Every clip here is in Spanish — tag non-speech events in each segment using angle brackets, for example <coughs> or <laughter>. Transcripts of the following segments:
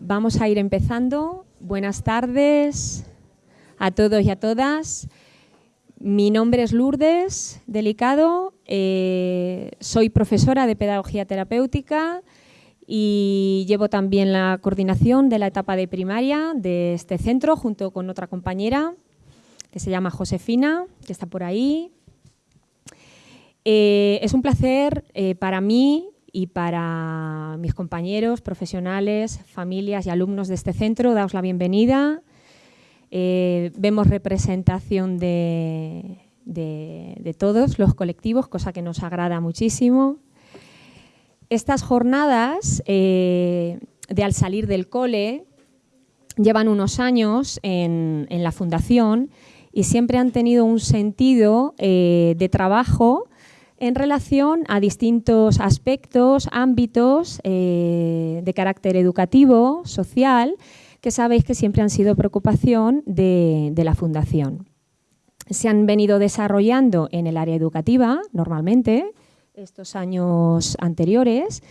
Vamos a ir empezando. Buenas tardes a todos y a todas. Mi nombre es Lourdes Delicado, eh, soy profesora de Pedagogía Terapéutica y llevo también la coordinación de la etapa de primaria de este centro junto con otra compañera que se llama Josefina, que está por ahí. Eh, es un placer eh, para mí y para mis compañeros, profesionales, familias y alumnos de este centro, daos la bienvenida. Eh, vemos representación de, todos los colectivos, cosa que nos agrada muchísimo. Estas jornadas de al salir del cole llevan unos años en, la fundación y siempre han tenido un sentido de trabajo en relación a distintos aspectos, ámbitos eh, de carácter educativo, social, que sabéis que siempre han sido preocupación de, la Fundación. Se han venido desarrollando en el área educativa, normalmente, estos años anteriores,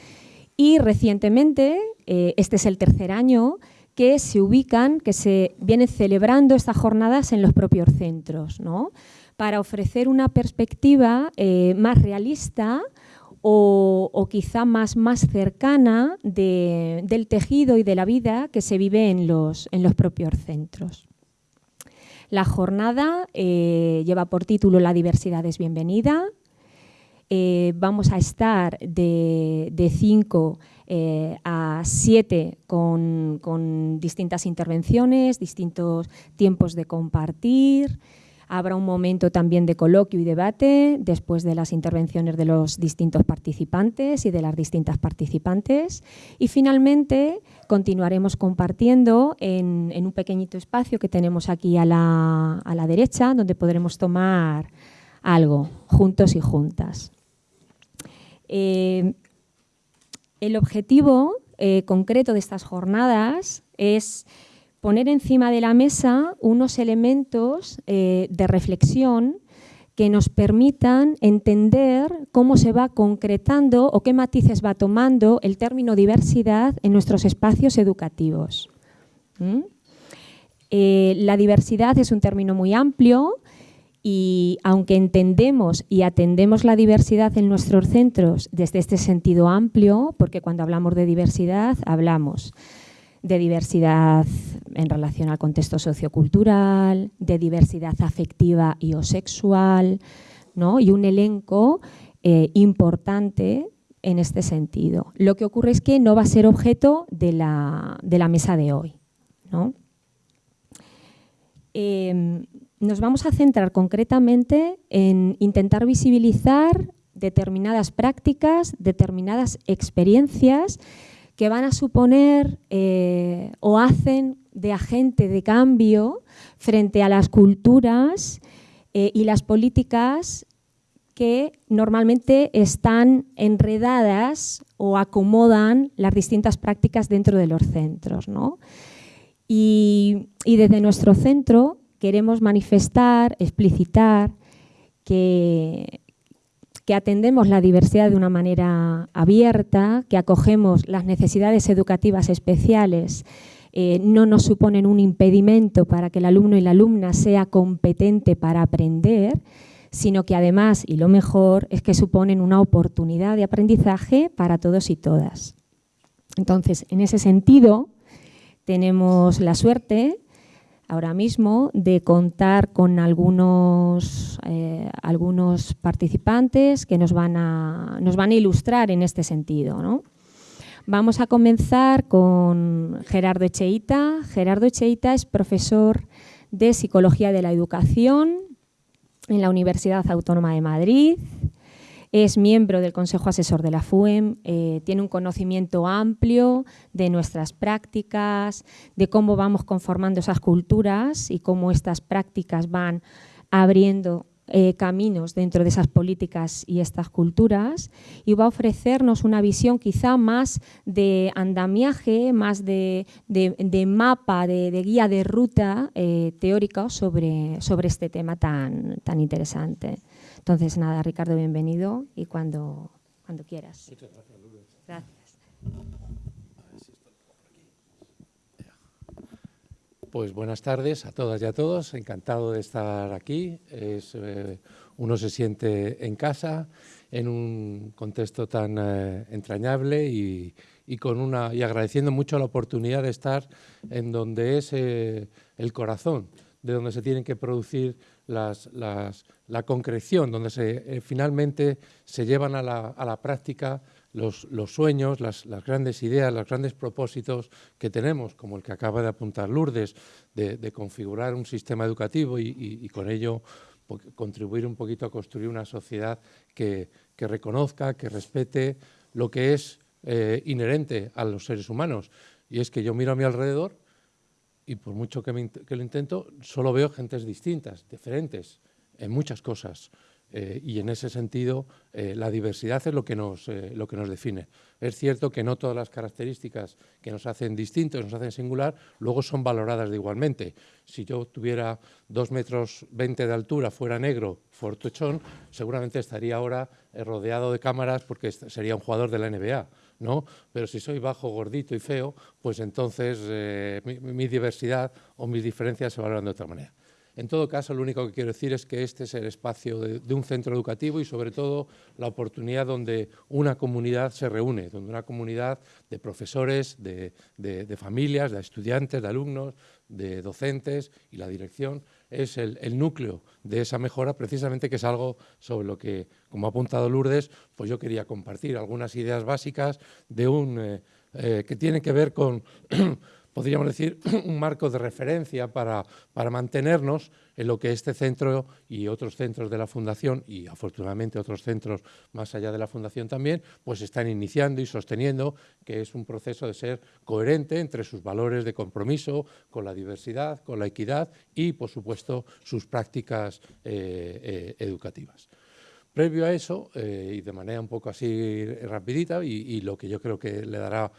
y recientemente, eh, este es el tercer año, que se ubican, que se vienen celebrando estas jornadas en los propios centros. ¿no? Para ofrecer una perspectiva eh, más realista o, quizá más, más cercana del tejido y de la vida que se vive en los, en los propios centros. La jornada eh, lleva por título La diversidad es bienvenida. Eh, vamos a estar de 5 a 7 con, con distintas intervenciones, distintos tiempos de compartir, Habrá un momento también de coloquio y debate después de las intervenciones de los distintos participantes y de las distintas participantes. Y finalmente continuaremos compartiendo en, un pequeñito espacio que tenemos aquí a la, derecha, donde podremos tomar algo juntos y juntas. Eh, el objetivo eh, concreto de estas jornadas es poner encima de la mesa unos elementos eh, de reflexión que nos permitan entender cómo se va concretando o qué matices va tomando el término diversidad en nuestros espacios educativos. Eh, la diversidad es un término muy amplio y aunque entendemos y atendemos la diversidad en nuestros centros desde este sentido amplio, porque cuando hablamos de diversidad hablamos de diversidad en relación al contexto sociocultural, de diversidad afectiva y o sexual, ¿no? y un elenco eh, importante en este sentido. Lo que ocurre es que no va a ser objeto de la, mesa de hoy. Em, nos vamos a centrar concretamente en intentar visibilizar determinadas prácticas, determinadas experiencias que van a suponer eh, o hacen de agente de cambio frente a las culturas eh, y las políticas que normalmente están enredadas o acomodan las distintas prácticas dentro de los centros. y desde nuestro centro queremos manifestar, explicitar que que atendemos la diversidad de una manera abierta, que acogemos las necesidades educativas especiales, eh, no nos suponen un impedimento para que el alumno y la alumna sea competente para aprender, sino que además, y lo mejor, es que suponen una oportunidad de aprendizaje para todos y todas. Entonces, en ese sentido, tenemos la suerte ahora mismo de contar con algunos, eh, algunos participantes que nos van, a, nos van a ilustrar en este sentido. Vamos a comenzar con Gerardo Echeita. Gerardo Echeita es profesor de Psicología de la Educación en la Universidad Autónoma de Madrid. Es miembro del Consejo Asesor de la FUEM, eh, tiene un conocimiento amplio de nuestras prácticas, de cómo vamos conformando esas culturas y cómo estas prácticas van abriendo eh, caminos dentro de esas políticas y estas culturas y va a ofrecernos una visión quizá más de andamiaje, más de, mapa, de, guía de ruta eh, teórica sobre, sobre este tema tan, tan interesante. Entonces, nada, Ricardo, bienvenido y cuando, cuando quieras. Muchas gracias, Lourdes. Gracias. pues buenas tardes a todas y a todos. Encantado de estar aquí. Eh, uno se siente en casa, en un contexto tan eh, entrañable y, con una, y agradeciendo mucho la oportunidad de estar en donde es eh, el corazón, de donde se tienen que producir las, la concreción, donde se, finalmente se llevan a la, a la práctica los, sueños, las, grandes ideas, los grandes propósitos que tenemos, como el que acaba de apuntar Lourdes, de, configurar un sistema educativo y, con ello contribuir un poquito a construir una sociedad que, reconozca, que respete lo que es eh, inherente a los seres humanos. Y es que yo miro a mi alrededor y por mucho que, que lo intento, solo veo gentes distintas, diferentes, en muchas cosas. Eh, y en ese sentido eh, la diversidad es lo que, nos, eh, lo que nos define. Es cierto que no todas las características que nos hacen distintos, nos hacen singular, luego son valoradas de igualmente. Si yo tuviera dos metros veinte de altura, fuera negro, fortuchón, seguramente estaría ahora rodeado de cámaras porque sería un jugador de la NBA. ¿No? Pero si soy bajo, gordito y feo, pues entonces mi diversidad o mis diferencias se valoran de otra manera. En todo caso, lo único que quiero decir es que este es el espacio de, un centro educativo y sobre todo la oportunidad donde una comunidad se reúne, donde una comunidad de profesores, de, familias, de estudiantes, de alumnos, de docentes y la dirección es el, núcleo de esa mejora, precisamente que es algo sobre lo que, como ha apuntado Lourdes, pues yo quería compartir algunas ideas básicas de un, eh, eh, que tienen que ver con <clears throat> podríamos decir, <clears throat> un marco de referencia para, para, mantenernos en lo que este centro y otros centros de la Fundación, y afortunadamente otros centros más allá de la Fundación también, pues están iniciando y sosteniendo que es un proceso de ser coherente entre sus valores de compromiso con la diversidad, con la equidad y, por supuesto, sus prácticas eh, eh, educativas. Previo a eso, eh, y de manera un poco así rapidita, y, lo que yo creo que le dará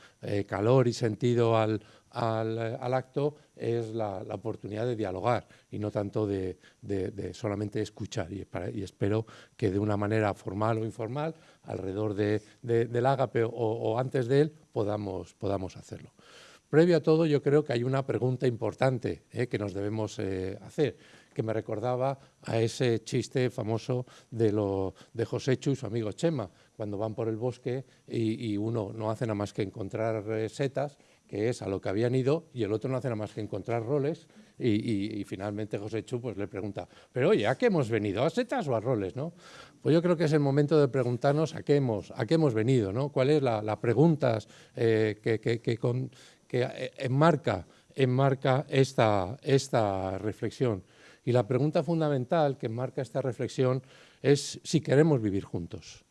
calor y sentido al, al, acto es la, oportunidad de dialogar y no tanto de, solamente escuchar. Y, espero que de una manera formal o informal, alrededor del ágape o, antes de él, podamos, podamos hacerlo. Previo a todo, yo creo que hay una pregunta importante eh, que nos debemos eh, hacer, que me recordaba a ese chiste famoso de, lo, de Joséchu y su amigo Chema, cuando van por el bosque y, uno no hace nada más que encontrar eh, setas que es a lo que habían ido, y el otro no hace nada más que encontrar roles, y, finalmente José Chu pues, le pregunta, pero oye, ¿a qué hemos venido? ¿A setas o a roles? ¿no? Pues yo creo que es el momento de preguntarnos a qué hemos, a qué hemos venido, ¿no? cuál es la, pregunta eh, que, que, eh, enmarca, enmarca esta, esta reflexión. Y la pregunta fundamental que enmarca esta reflexión es si queremos vivir juntos.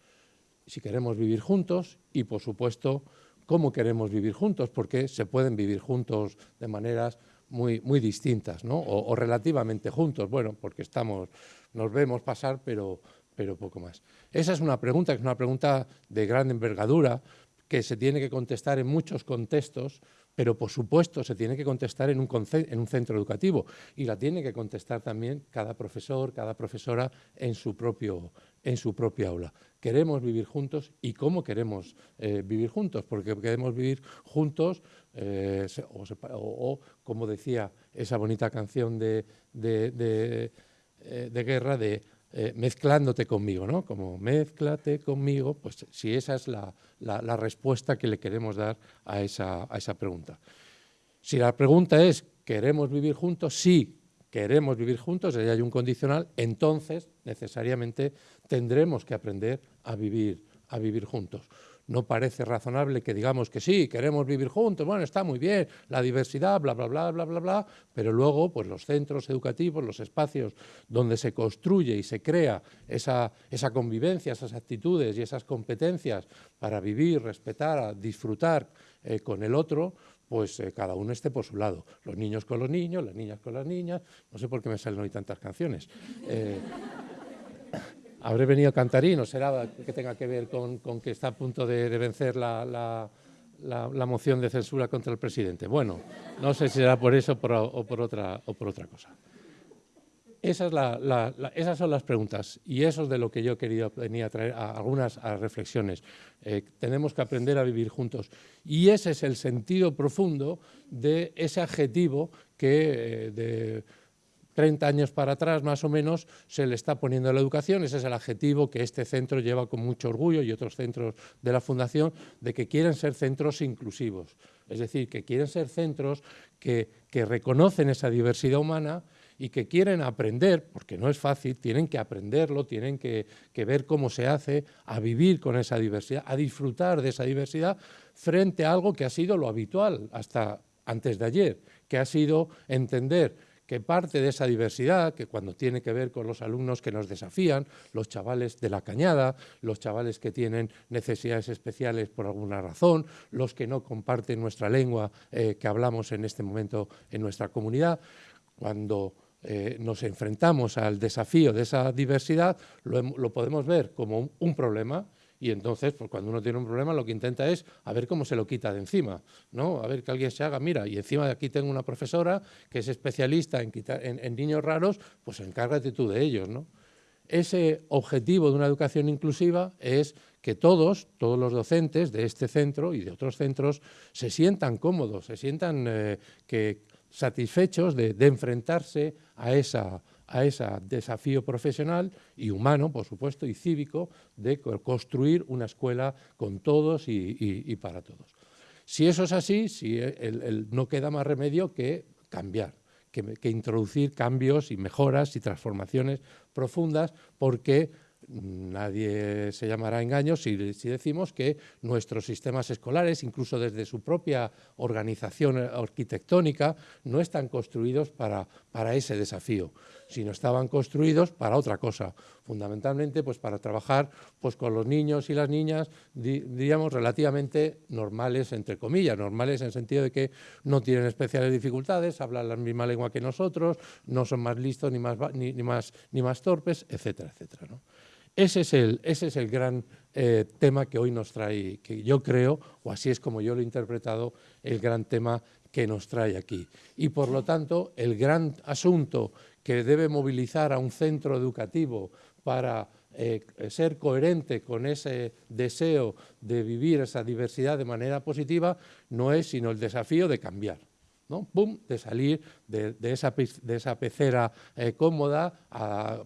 Si queremos vivir juntos y, por supuesto, cómo queremos vivir juntos, porque se pueden vivir juntos de maneras muy, muy distintas, ¿no? o, relativamente juntos, bueno, porque estamos, nos vemos pasar, pero, pero poco más. Esa es una pregunta, que es una pregunta de gran envergadura, que se tiene que contestar en muchos contextos, pero por supuesto se tiene que contestar en un, en un, centro educativo y la tiene que contestar también cada profesor, cada profesora en su, propio, en su propia aula. Queremos vivir juntos y cómo queremos eh, vivir juntos, porque queremos vivir juntos eh, o, como decía esa bonita canción de, de, eh, guerra de mezclándote conmigo, ¿no? Como mezclate conmigo, pues si esa es la, la, respuesta que le queremos dar a esa, a esa pregunta. Si la pregunta es, ¿queremos vivir juntos? Sí, queremos vivir juntos, y hay un condicional, entonces necesariamente tendremos que aprender a vivir, a vivir juntos. No parece razonable que digamos que sí, queremos vivir juntos, bueno, está muy bien, la diversidad, bla, bla, bla, bla, bla, bla, pero luego pues los centros educativos, los espacios donde se construye y se crea esa, esa convivencia, esas actitudes y esas competencias para vivir, respetar, disfrutar eh, con el otro, pues eh, cada uno esté por su lado. Los niños con los niños, las niñas con las niñas, no sé por qué me salen hoy tantas canciones. Eh, habré venido cantarín o será que tenga que ver con, que está a punto de, vencer la, moción de censura contra el presidente. Bueno, no sé si será por eso o por otra cosa. Esas son las preguntas y eso es de lo que yo quería venir a traer algunas reflexiones. Eh, tenemos que aprender a vivir juntos. Y ese es el sentido profundo de ese adjetivo que eh, de 30 años para atrás más o menos se le está poniendo a la educación, ese es el adjetivo que este centro lleva con mucho orgullo y otros centros de la Fundación, de que quieren ser centros inclusivos, es decir, que quieren ser centros que, que reconocen esa diversidad humana y que quieren aprender, porque no es fácil, tienen que aprenderlo, tienen que, ver cómo se hace, a vivir con esa diversidad, a disfrutar de esa diversidad frente a algo que ha sido lo habitual hasta antes de ayer, que ha sido entender que parte de esa diversidad, que cuando tiene que ver con los alumnos que nos desafían, los chavales de la cañada, los chavales que tienen necesidades especiales por alguna razón, los que no comparten nuestra lengua eh, que hablamos en este momento en nuestra comunidad, cuando eh, nos enfrentamos al desafío de esa diversidad, lo, podemos ver como un, problema y entonces, pues cuando uno tiene un problema, lo que intenta es a ver cómo se lo quita de encima, ¿no? A ver que alguien se haga, mira, y encima de aquí tengo una profesora que es especialista en, en, niños raros, pues encárgate tú de ellos, ¿no? Ese objetivo de una educación inclusiva es que todos, todos los docentes de este centro y de otros centros, se sientan cómodos, se sientan eh, que satisfechos de, enfrentarse a ese desafío profesional y humano, por supuesto, y cívico, de construir una escuela con todos y, para todos. Si eso es así, si no queda más remedio que cambiar, que, introducir cambios y mejoras y transformaciones profundas, porque Nadie se llamará engaño si, decimos que nuestros sistemas escolares, incluso desde su propia organización arquitectónica, no están construidos para, ese desafío, sino estaban construidos para otra cosa, fundamentalmente pues, para trabajar pues, con los niños y las niñas, diríamos, relativamente normales, entre comillas, normales en el sentido de que no tienen especiales dificultades, hablan la misma lengua que nosotros, no son más listos ni más, ni, más, ni más torpes, etcétera, etcétera. ¿no? Ese es el, ese es el gran eh, tema que hoy nos trae, que yo creo, o así es como yo lo he interpretado, el gran tema que nos trae aquí. Y por lo tanto, el gran asunto que debe movilizar a un centro educativo para eh, ser coherente con ese deseo de vivir esa diversidad de manera positiva no es sino el desafío de cambiar. ¿No? de salir de, esa, de esa, pecera eh, cómoda,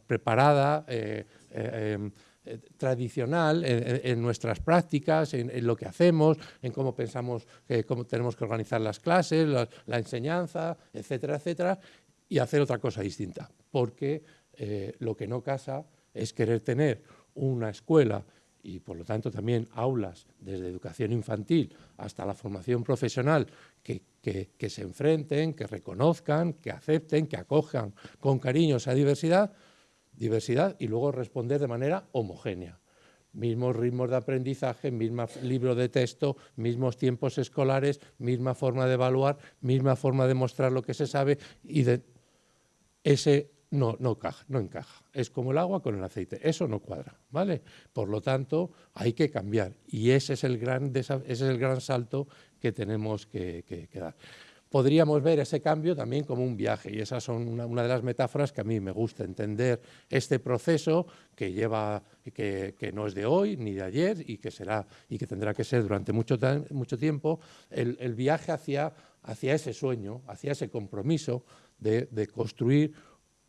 preparada, eh, em, eh, tradicional en, nuestras prácticas, en, lo que hacemos, en cómo pensamos, cómo tenemos que organizar las clases, la, enseñanza, etcétera, etcétera, y hacer otra cosa distinta, porque lo que no casa es querer tener una escuela y por lo tanto también aulas desde educación infantil hasta la formación profesional que, que, se enfrenten, que reconozcan, que acepten, que acojan con cariño esa diversidad, diversidad y luego responder de manera homogénea. Mismos ritmos de aprendizaje, mismo libro de texto, mismos tiempos escolares, misma forma de evaluar, misma forma de mostrar lo que se sabe y de ese no, no, no encaja. Es como el agua con el aceite, eso no cuadra, ¿vale? Por lo tanto, hay que cambiar y ese es el gran, ese es el gran salto que tenemos que, que dar podríamos ver ese cambio también como un viaje y esas son una, de las metáforas que a mí me gusta entender este proceso que lleva que, no es de hoy ni de ayer y que será y que tendrá que ser durante mucho, mucho tiempo el, viaje hacia, hacia ese sueño, hacia ese compromiso de, construir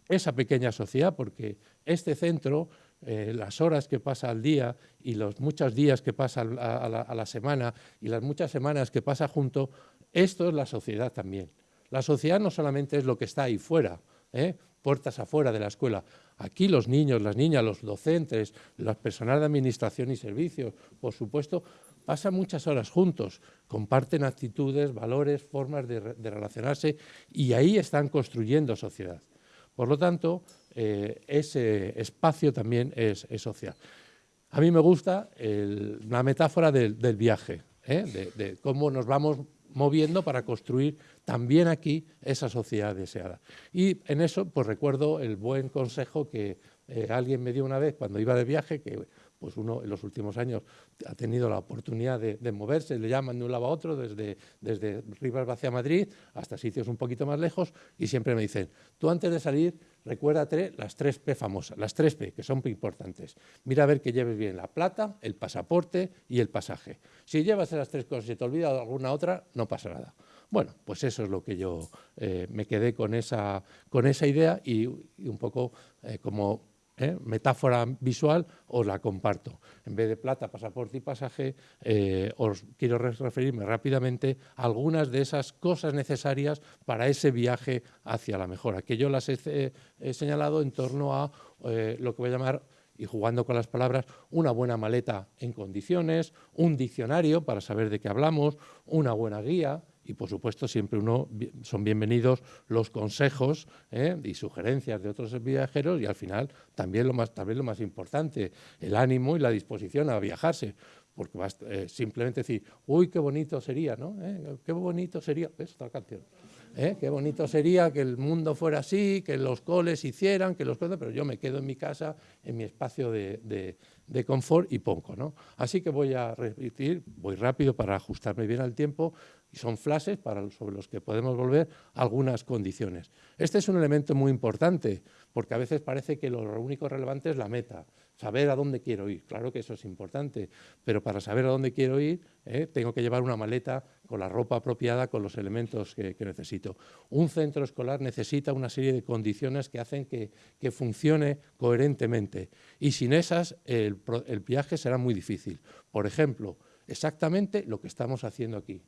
esa pequeña sociedad porque este centro eh, las horas que pasa al día y los muchos días que pasa a la, semana y las muchas semanas que pasa junto esto es la sociedad también. La sociedad no solamente es lo que está ahí fuera, ¿eh? puertas afuera de la escuela. Aquí los niños, las niñas, los docentes, las personal de administración y servicios, por supuesto, pasan muchas horas juntos, comparten actitudes, valores, formas de, relacionarse y ahí están construyendo sociedad. Por lo tanto, eh, ese espacio también es, social. A mí me gusta la metáfora del, viaje, ¿eh? de cómo nos vamos moviendo para construir también aquí esa sociedad deseada. Y en eso pues recuerdo el buen consejo que eh, alguien me dio una vez cuando iba de viaje, que pues uno en los últimos años ha tenido la oportunidad de, moverse, le llaman de un lado a otro, desde, desde Rivas hacia Madrid hasta sitios un poquito más lejos, y siempre me dicen, tú antes de salir, recuérdate las tres P famosas, las tres P, que son importantes. Mira a ver que lleves bien la plata, el pasaporte y el pasaje. Si llevas esas tres cosas y te olvidas alguna otra, no pasa nada. Bueno, pues eso es lo que yo eh, me quedé con esa, con esa idea y, un poco eh, como ¿eh? metáfora visual os la comparto. En vez de plata, pasaporte y pasaje, eh, os quiero referirme rápidamente a algunas de esas cosas necesarias para ese viaje hacia la mejora, que yo las he, señalado en torno a eh, lo que voy a llamar y jugando con las palabras, una buena maleta en condiciones, un diccionario para saber de qué hablamos, una buena guía, y por supuesto siempre uno son bienvenidos los consejos ¿eh? y sugerencias de otros viajeros y al final también lo más, también lo más importante, el ánimo y la disposición a viajarse, porque vas, eh, simplemente decir, uy, qué bonito sería, ¿no? ¿Eh? Qué bonito sería, es otra canción. Qué bonito sería que el mundo fuera así, que los coles hicieran, que los pero yo me quedo en mi casa, en mi espacio de, de confort y pongo. ¿no? Así que voy a repetir, voy rápido para ajustarme bien al tiempo, y son flashes sobre los que podemos volver algunas condiciones. Este es un elemento muy importante, porque a veces parece que lo único relevante es la meta, saber a dónde quiero ir. Claro que eso es importante, pero para saber a dónde quiero ir eh, tengo que llevar una maleta con la ropa apropiada, con los elementos que, necesito. Un centro escolar necesita una serie de condiciones que hacen que, funcione coherentemente y sin esas el viaje será muy difícil. Por ejemplo, exactamente lo que estamos haciendo aquí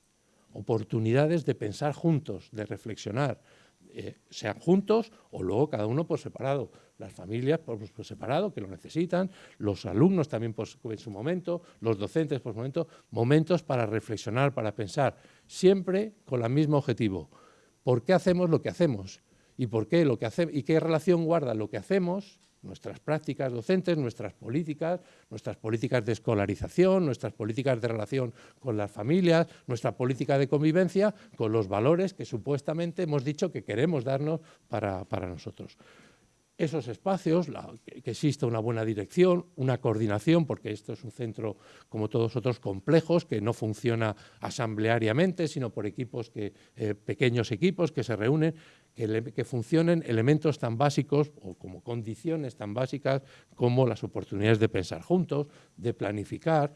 oportunidades de pensar juntos, de reflexionar, eh, sean juntos o luego cada uno por separado. Las familias por, separado, que lo necesitan, los alumnos también en su momento, los docentes por su momento, momentos para reflexionar, para pensar, siempre con el mismo objetivo. ¿Por qué hacemos lo que hacemos? ¿Y, por qué lo que hace, ¿Y qué relación guarda lo que hacemos nuestras prácticas docentes, nuestras políticas, nuestras políticas de escolarización, nuestras políticas de relación con las familias, nuestra política de convivencia con los valores que supuestamente hemos dicho que queremos darnos para, nosotros esos espacios, que exista una buena dirección, una coordinación, porque esto es un centro, como todos otros, complejos, que no funciona asambleariamente, sino por equipos, que, eh, pequeños equipos que se reúnen, que, funcionen elementos tan básicos o como condiciones tan básicas como las oportunidades de pensar juntos, de planificar,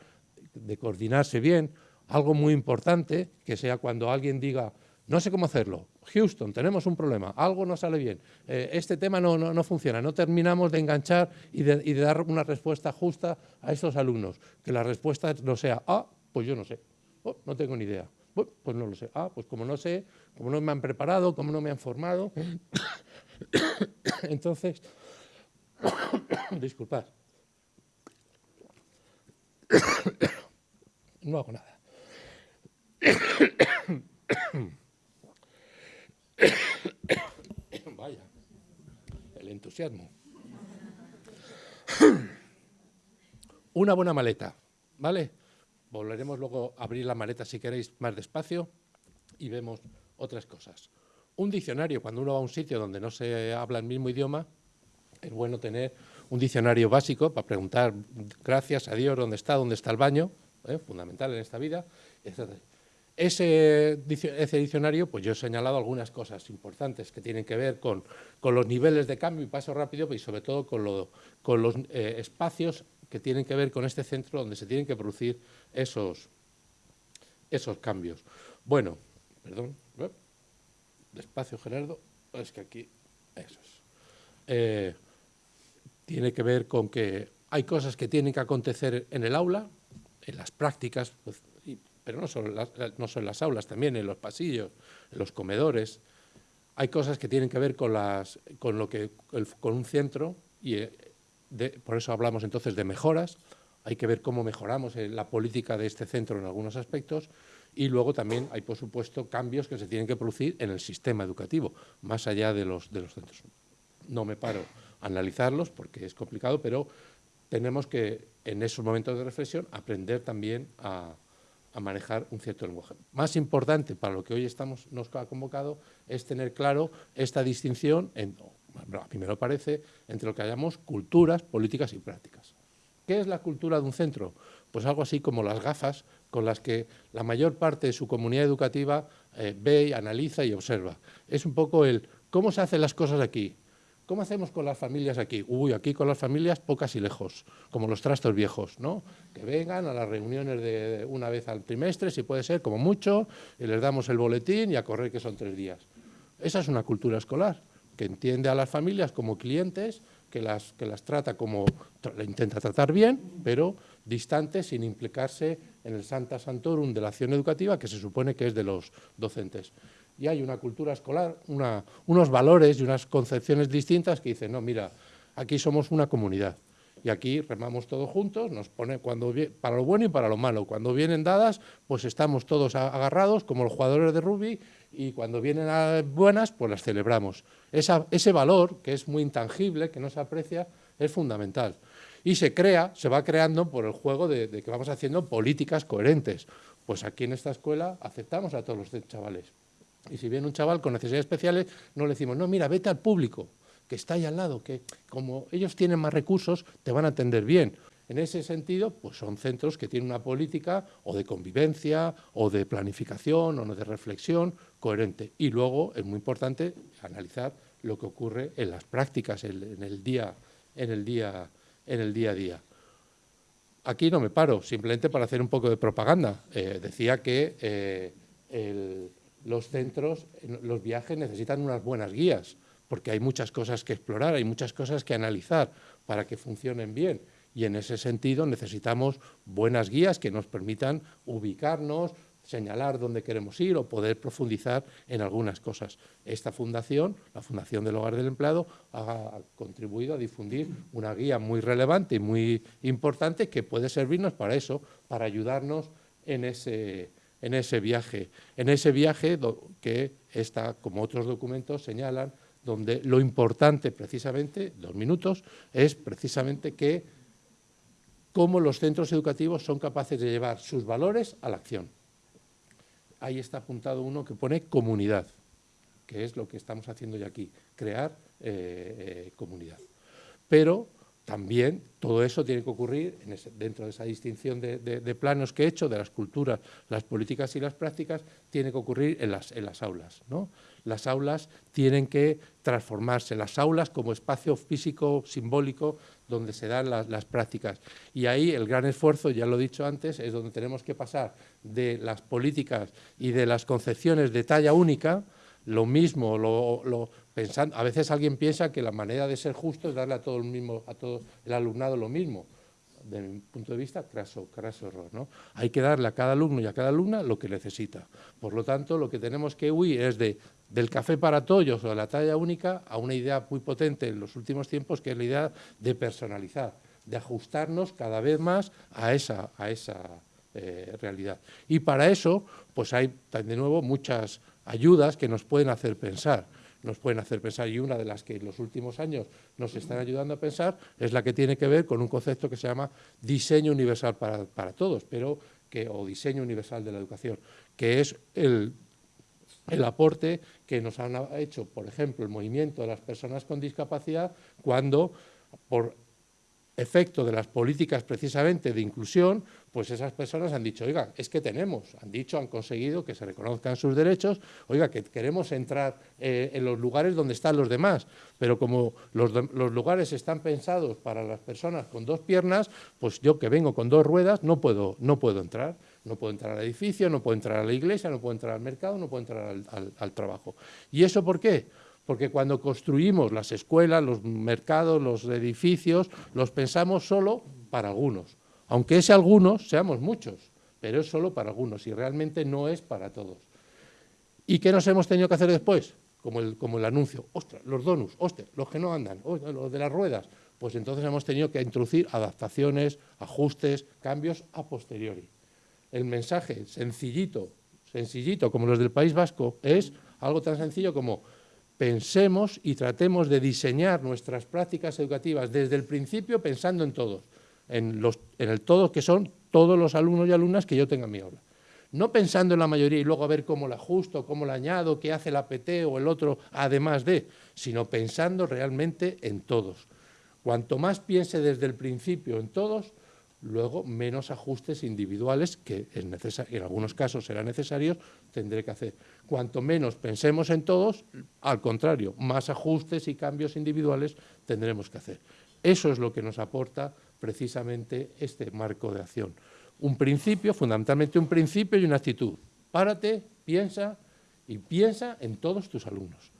de coordinarse bien. Algo muy importante que sea cuando alguien diga, no sé cómo hacerlo, Houston, tenemos un problema, algo no sale bien, eh, este tema no, no, funciona, no terminamos de enganchar y de, dar una respuesta justa a estos alumnos. Que la respuesta no sea, ah, pues yo no sé, oh, no tengo ni idea. Pues no lo sé. Ah, pues como no sé, como no me han preparado, como no me han formado, <coughs> entonces, <coughs> disculpad, <coughs> no hago nada. <coughs> Vaya, el entusiasmo. <coughs> Una buena maleta, ¿vale? Volveremos luego a abrir la maleta si queréis más despacio y vemos otras cosas. Un diccionario, cuando uno va a un sitio donde no se habla el mismo idioma, es bueno tener un diccionario básico para preguntar gracias a Dios dónde está, dónde está el baño, ¿eh? fundamental en esta vida, Ese, diccionario, pues yo he señalado algunas cosas importantes que tienen que ver con, los niveles de cambio y paso rápido y sobre todo con, los eh, espacios que tienen que ver con este centro donde se tienen que producir esos, esos cambios. Bueno, perdón, despacio Gerardo, es que aquí, eso es. Eh, tiene que ver con que hay cosas que tienen que acontecer en el aula, en las prácticas, pues, pero no solo, las, no solo en las aulas, también en los pasillos, en los comedores. Hay cosas que tienen que ver con, las, con, lo que, con un centro y eh, por eso hablamos entonces de mejoras, hay que ver cómo mejoramos la política de este centro en algunos aspectos y luego también hay, por supuesto, cambios que se tienen que producir en el sistema educativo, más allá de los, de los centros. No me paro a analizarlos porque es complicado, pero tenemos que, en esos momentos de reflexión, aprender también a, manejar un cierto lenguaje. Más importante para lo que hoy estamos, nos ha convocado es tener claro esta distinción, en, a mí me lo parece, entre lo que llamamos culturas, políticas y prácticas. ¿Qué es la cultura de un centro? Pues algo así como las gafas con las que la mayor parte de su comunidad educativa eh, ve, analiza y observa. Es un poco el cómo se hacen las cosas aquí, ¿Cómo hacemos con las familias aquí? Uy, aquí con las familias pocas y lejos, como los trastos viejos, ¿no? Que vengan a las reuniones de una vez al trimestre, si puede ser, como mucho, y les damos el boletín y a correr que son tres días. Esa es una cultura escolar, que entiende a las familias como clientes, que las, que las trata como, le intenta tratar bien, pero distante, sin implicarse en el Santa Santorum de la acción educativa, que se supone que es de los docentes y hay una cultura escolar, unos valores y unas concepciones distintas que dicen, no, mira, aquí somos una comunidad y aquí remamos todos juntos, nos pone cuando para lo bueno y para lo malo. Cuando vienen dadas, pues estamos todos agarrados como los jugadores de rugby y cuando vienen buenas, pues las celebramos. ese valor, que es muy intangible, que no se aprecia, es fundamental. Y se crea, se va creando por el juego de, de que vamos haciendo políticas coherentes. Pues aquí en esta escuela aceptamos a todos los chavales. Y si viene un chaval con necesidades especiales, no le decimos, no, mira, vete al público, que está ahí al lado, que como ellos tienen más recursos, te van a atender bien. En ese sentido, pues son centros que tienen una política o de convivencia, o de planificación, o de reflexión coherente. Y luego es muy importante analizar lo que ocurre en las prácticas, en el día, en el día, en el día a día. Aquí no me paro, simplemente para hacer un poco de propaganda. Eh, decía que eh, el, los centros, los viajes necesitan unas buenas guías, porque hay muchas cosas que explorar, hay muchas cosas que analizar para que funcionen bien. Y en ese sentido necesitamos buenas guías que nos permitan ubicarnos, señalar dónde queremos ir o poder profundizar en algunas cosas. Esta fundación, la Fundación del Hogar del Empleado, ha contribuido a difundir una guía muy relevante y muy importante que puede servirnos para eso, para ayudarnos en ese, en ese viaje, en ese viaje que está, como otros documentos señalan, donde lo importante precisamente, dos minutos, es precisamente que cómo los centros educativos son capaces de llevar sus valores a la acción. Ahí está apuntado uno que pone comunidad, que es lo que estamos haciendo ya aquí, crear eh, eh, comunidad. Pero también todo eso tiene que ocurrir dentro de esa distinción de, planos que he hecho, de las culturas, las políticas y las prácticas, tiene que ocurrir en las, aulas. Las aulas tienen que transformarse, las aulas como espacio físico, simbólico, donde se dan las, prácticas. Y ahí el gran esfuerzo, ya lo he dicho antes, es donde tenemos que pasar de las políticas y de las concepciones de talla única, lo mismo, lo, a veces alguien piensa que la manera de ser justo es darle a todo el mismo, a todo el alumnado lo mismo. De mi punto de vista, craso, craso error. Hay que darle a cada alumno y a cada alumna lo que necesita. Por lo tanto, lo que tenemos que huir es de, del café para todos o de la talla única a una idea muy potente en los últimos tiempos, que es la idea de personalizar, de ajustarnos cada vez más a esa, a esa eh, realidad. Y para eso, pues hay de nuevo muchas ayudas que nos pueden hacer pensar nos pueden hacer pensar y una de las que en los últimos años nos están ayudando a pensar es la que tiene que ver con un concepto que se llama diseño universal para, todos, pero que, o diseño universal de la educación, que es el, el aporte que nos han hecho, por ejemplo, el movimiento de las personas con discapacidad cuando por efecto de las políticas precisamente de inclusión, pues esas personas han dicho, oiga, es que tenemos, han dicho, han conseguido que se reconozcan sus derechos, oiga, que queremos entrar eh, en los lugares donde están los demás, pero como los, lugares están pensados para las personas con dos piernas, pues yo que vengo con dos ruedas no puedo, no puedo entrar, no puedo entrar al edificio, no puedo entrar a la iglesia, no puedo entrar al mercado, no puedo entrar al trabajo. ¿Y eso por qué? Porque cuando construimos las escuelas, los mercados, los edificios, los pensamos solo para algunos, aunque ese algunos seamos muchos, pero es solo para algunos y realmente no es para todos. ¿Y qué nos hemos tenido que hacer después? Como el, anuncio, ostras, los donuts, ostras, los que no andan, los de las ruedas, pues entonces hemos tenido que introducir adaptaciones, ajustes, cambios a posteriori. El mensaje sencillito, sencillito como los del País Vasco, es algo tan sencillo como pensemos y tratemos de diseñar nuestras prácticas educativas desde el principio pensando en todos, en, los, en el todo que son todos los alumnos y alumnas que yo tenga en mi aula. No pensando en la mayoría y luego a ver cómo la ajusto, cómo la añado, qué hace la PT o el otro además de, sino pensando realmente en todos. Cuanto más piense desde el principio en todos, luego menos ajustes individuales, que en algunos casos serán necesarios, tendré que hacer. Cuanto menos pensemos en todos, al contrario, más ajustes y cambios individuales tendremos que hacer. Eso es lo que nos aporta precisamente este marco de acción. Un principio, fundamentalmente un principio y una actitud. Párate, piensa y piensa en todos tus alumnos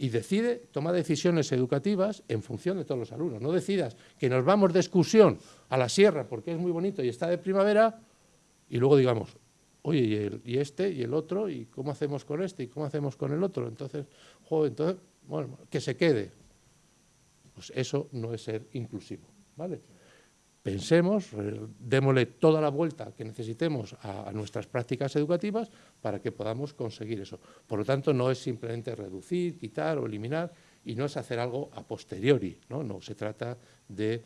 y decide, toma decisiones educativas en función de todos los alumnos. No decidas que nos vamos de excursión a la sierra porque es muy bonito y está de primavera y luego digamos, oye, y, este y el otro, y cómo hacemos con este y cómo hacemos con el otro. Entonces, entonces, bueno, que se quede. Pues eso no es ser inclusivo, ¿vale? pensemos, démosle toda la vuelta que necesitemos a, nuestras prácticas educativas para que podamos conseguir eso. Por lo tanto, no es simplemente reducir, quitar o eliminar, y no es hacer algo a posteriori, no, no se trata de,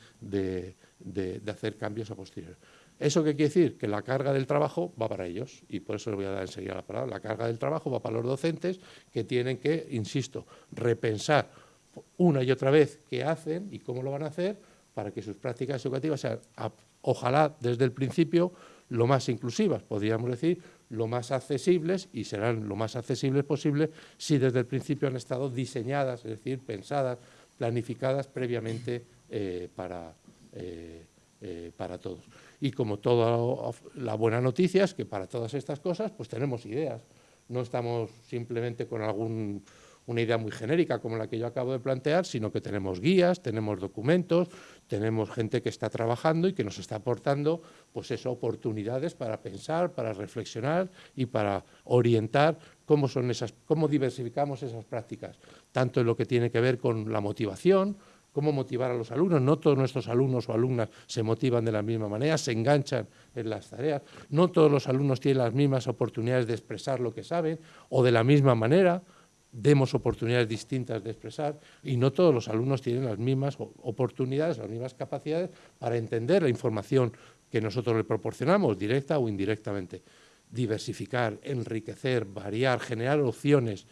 hacer cambios a posteriori. ¿Eso qué quiere decir? Que la carga del trabajo va para ellos, y por eso le voy a dar enseguida la palabra. La carga del trabajo va para los docentes que tienen que, insisto, repensar una y otra vez qué hacen y cómo lo van a hacer, para que sus prácticas educativas sean, ojalá desde el principio, lo más inclusivas, podríamos decir, lo más accesibles y serán lo más accesibles posible si desde el principio han estado diseñadas, es decir, pensadas, planificadas previamente eh, para, eh, eh, para todos. Y como toda la buena noticia es que para todas estas cosas pues tenemos ideas, no estamos simplemente con algún una idea muy genérica como la que yo acabo de plantear, sino que tenemos guías, tenemos documentos, tenemos gente que está trabajando y que nos está aportando pues eso, oportunidades para pensar, para reflexionar y para orientar cómo, son esas, cómo diversificamos esas prácticas, tanto en lo que tiene que ver con la motivación, cómo motivar a los alumnos. No todos nuestros alumnos o alumnas se motivan de la misma manera, se enganchan en las tareas. No todos los alumnos tienen las mismas oportunidades de expresar lo que saben o de la misma manera demos oportunidades distintas de expresar y no todos los alumnos tienen las mismas oportunidades, las mismas capacidades para entender la información que nosotros le proporcionamos, directa o indirectamente. Diversificar, enriquecer, variar, generar opciones,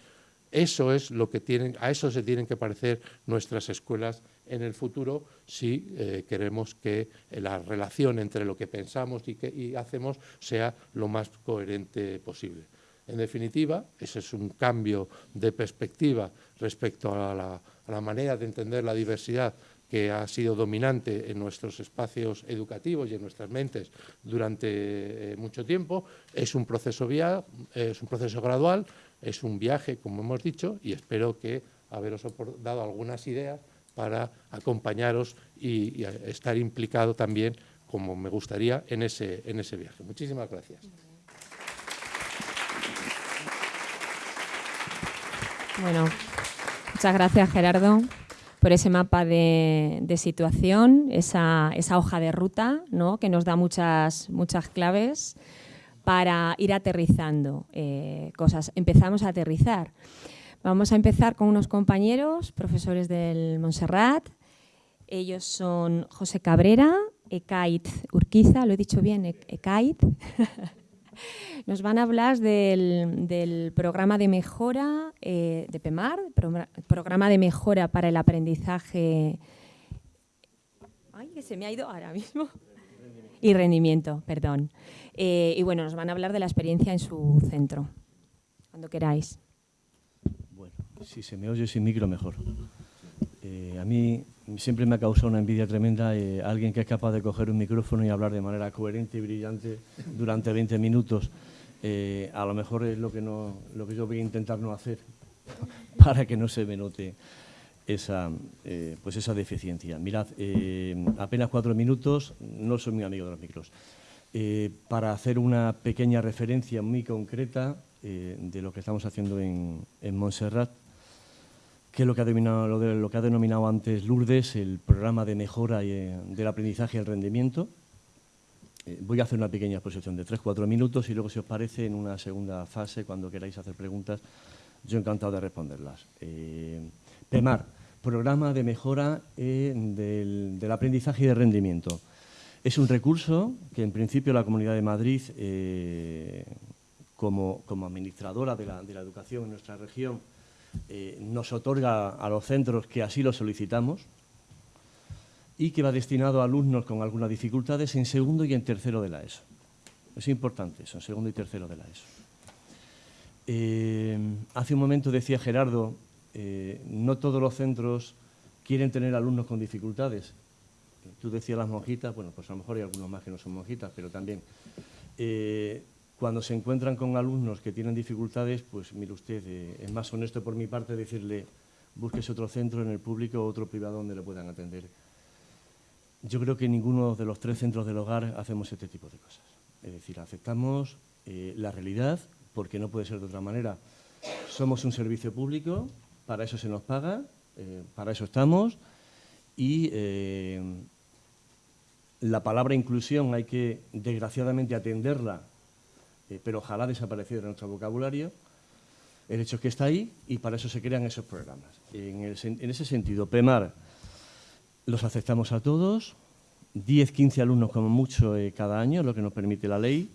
eso es lo que tienen, a eso se tienen que parecer nuestras escuelas en el futuro si eh, queremos que la relación entre lo que pensamos y, que, y hacemos sea lo más coherente posible. En definitiva, ese es un cambio de perspectiva respecto a la, manera de entender la diversidad que ha sido dominante en nuestros espacios educativos y en nuestras mentes durante eh, mucho tiempo. Es un proceso vía, es un proceso gradual, es un viaje, como hemos dicho, y espero que haberos dado algunas ideas para acompañaros y, estar implicado también, como me gustaría, en ese, en ese viaje. Muchísimas gracias. Bueno, muchas gracias Gerardo por ese mapa de, situación, esa, hoja de ruta ¿no? que nos da muchas, muchas claves para ir aterrizando eh, cosas. Empezamos a aterrizar. Vamos a empezar con unos compañeros, profesores del Montserrat. Ellos son José Cabrera, Ekait Urquiza, lo he dicho bien, Ekait. <laughs> Nos van a hablar del, programa de mejora eh, de PEMAR, programa de mejora para el aprendizaje... Ay, que se me ha ido ahora mismo. Y rendimiento, perdón. Eh, y bueno, nos van a hablar de la experiencia en su centro, cuando queráis. Si se me oye sin micro, mejor. Eh, a mí siempre me ha causado una envidia tremenda eh, alguien que es capaz de coger un micrófono y hablar de manera coherente y brillante durante 20 minutos. Eh, a lo mejor es lo que, no, lo que yo voy a intentar no hacer <laughs> para que no se me note esa, pues esa deficiencia. Mirad, apenas cuatro minutos, no soy muy amigo de los micros. para hacer una pequeña referencia muy concreta de lo que estamos haciendo en, en Montserrat, que es lo que, ha lo, que ha denominado antes Lourdes, el programa de mejora eh, del aprendizaje y el rendimiento. Eh, voy a hacer una pequeña exposición de 3-4 minutos y luego, si os parece, en una segunda fase, cuando queráis hacer preguntas, yo encantado de responderlas. Eh, PEMAR, Programa de Mejora del, Aprendizaje y del Rendimiento. Es un recurso que, en principio, la Comunidad de Madrid, como, administradora de la educación en nuestra región, eh, nos otorga a los centros que así lo solicitamos. y que va destinado a alumnos con algunas dificultades en segundo y en tercero de la ESO. Es importante eso, en segundo y tercero de la ESO. Eh, hace un momento decía Gerardo, eh, no todos los centros quieren tener alumnos con dificultades. Tú decías las monjitas, bueno, pues a lo mejor hay algunos más que no son monjitas, pero también cuando se encuentran con alumnos que tienen dificultades, pues mire usted, es más honesto por mi parte decirle, búsquese otro centro en el público o otro privado donde le puedan atender. Yo creo que ninguno de los tres centros del hogar hacemos este tipo de cosas. Es decir, aceptamos la realidad, porque no puede ser de otra manera. Somos un servicio público, para eso se nos paga, eh, para eso estamos, y eh, la palabra inclusión hay que, desgraciadamente, atenderla, eh, pero ojalá desapareciera de nuestro vocabulario. El hecho es que está ahí y para eso se crean esos programas. En, ese sentido, PEMAR los aceptamos a todos, 10, 15 alumnos como mucho cada año, lo que nos permite la ley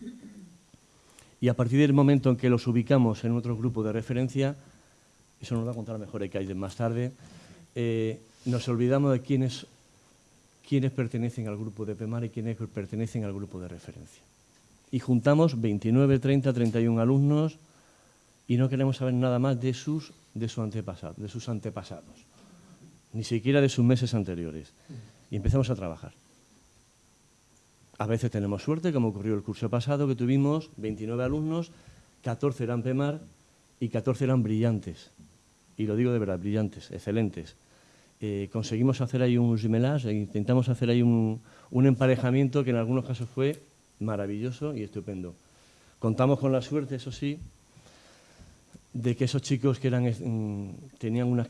y a partir del momento en que los ubicamos en otro grupo de referencia, eso nos va a contar mejor hay más tarde, eh, nos olvidamos de quiénes, quiénes pertenecen al grupo de PEMAR y quiénes pertenecen al grupo de referencia. Y juntamos 29, 30, 31 alumnos y no queremos saber nada más de sus, de, su antepasado, de sus antepasados, ni siquiera de sus meses anteriores. Y empezamos a trabajar. A veces tenemos suerte, como ocurrió el curso pasado, que tuvimos 29 alumnos, 14 eran PEMAR y 14 eran brillantes. Y lo digo de verdad, brillantes, excelentes. Eh, conseguimos hacer ahí un gemelage, e intentamos hacer ahí un, emparejamiento que en algunos casos fue maravilloso y estupendo. Contamos con la suerte, eso sí, de que esos chicos que eran, mm, tenían unas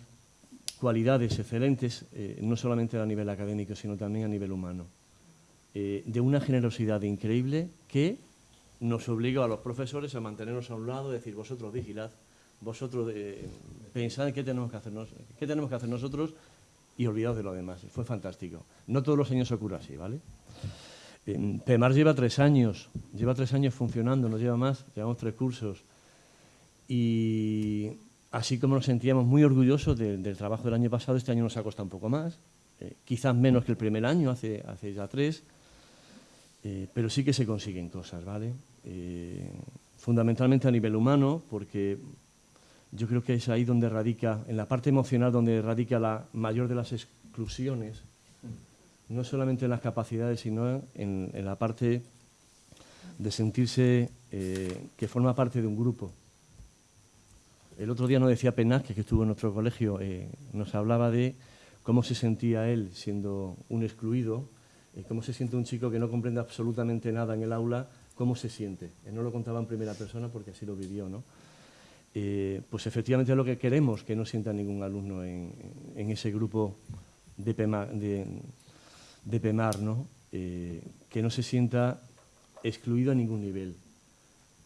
cualidades excelentes, eh, no solamente a nivel académico, sino también a nivel humano. Eh, de una generosidad increíble que nos obliga a los profesores a mantenernos a un lado, decir, vosotros vigilad, vosotros eh, pensad qué tenemos, que hacer qué tenemos que hacer nosotros y olvidaos de lo demás. Fue fantástico. No todos los años ocurre así, ¿vale? Eh, PEMAR lleva tres años, lleva tres años funcionando, nos lleva más, llevamos tres cursos. Y así como nos sentíamos muy orgullosos del trabajo del año pasado, este año nos ha costado un poco más, quizás menos que el primer año, hace, hace ya tres, eh, pero sí que se consiguen cosas, ¿vale? Eh, fundamentalmente a nivel humano, porque yo creo que es ahí donde radica, en la parte emocional, donde radica la mayor de las exclusiones, no solamente en las capacidades, sino en, la parte de sentirse eh, que forma parte de un grupo. El otro día nos decía Penaz, que estuvo en nuestro colegio, nos hablaba de cómo se sentía él siendo un excluido, cómo se siente un chico que no comprende absolutamente nada en el aula, cómo se siente. No lo contaba en primera persona porque así lo vivió, ¿no? Eh, pues efectivamente es lo que queremos, que no sienta ningún alumno en, ese grupo de PEMAR, de, PEMAR. Eh, que no se sienta excluido a ningún nivel.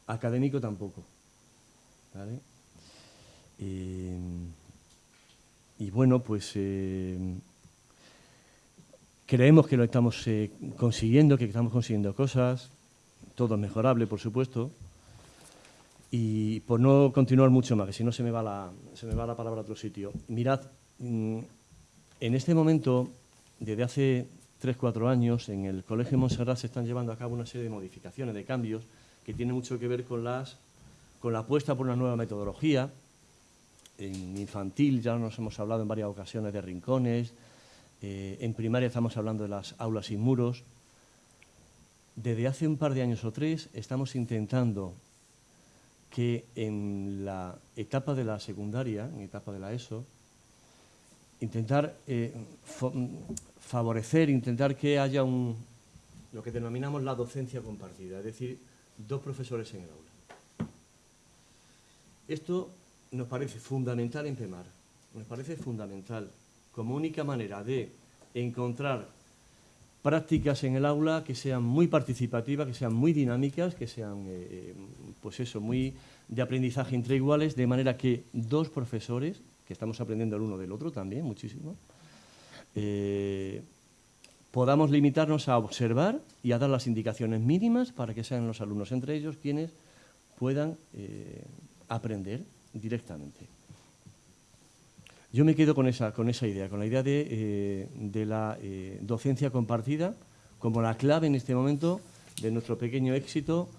Académico tampoco. Eh, y bueno, pues Creemos que lo estamos eh, consiguiendo, que estamos consiguiendo cosas, todo es mejorable, por supuesto. Y por no continuar mucho más, que si no se me va la, se me va la palabra a otro sitio. Mirad, mm, en este momento, desde hace 3-4 años, en el Colegio Montserrat se están llevando a cabo una serie de modificaciones, de cambios, que tienen mucho que ver con, las, con la apuesta por una nueva metodología. En infantil ya nos hemos hablado en varias ocasiones de rincones, eh, en primaria estamos hablando de las aulas sin muros. Desde hace un par de años o tres estamos intentando que en la etapa de la secundaria, en etapa de la ESO, intentar eh, favorecer, intentar que haya un, lo que denominamos la docencia compartida, es decir, dos profesores en el aula. Esto nos parece fundamental en PEMAR, nos parece fundamental como única manera de encontrar prácticas en el aula que sean muy participativas, que sean muy dinámicas, que sean, eh, pues eso, muy de aprendizaje entre iguales, de manera que dos profesores, que estamos aprendiendo el uno del otro también, muchísimo, eh, podamos limitarnos a observar y a dar las indicaciones mínimas para que sean los alumnos entre ellos quienes puedan eh, aprender directamente. Yo me quedo con esa, con esa idea, con la idea de, eh, de la docencia compartida como la clave en este momento de nuestro pequeño éxito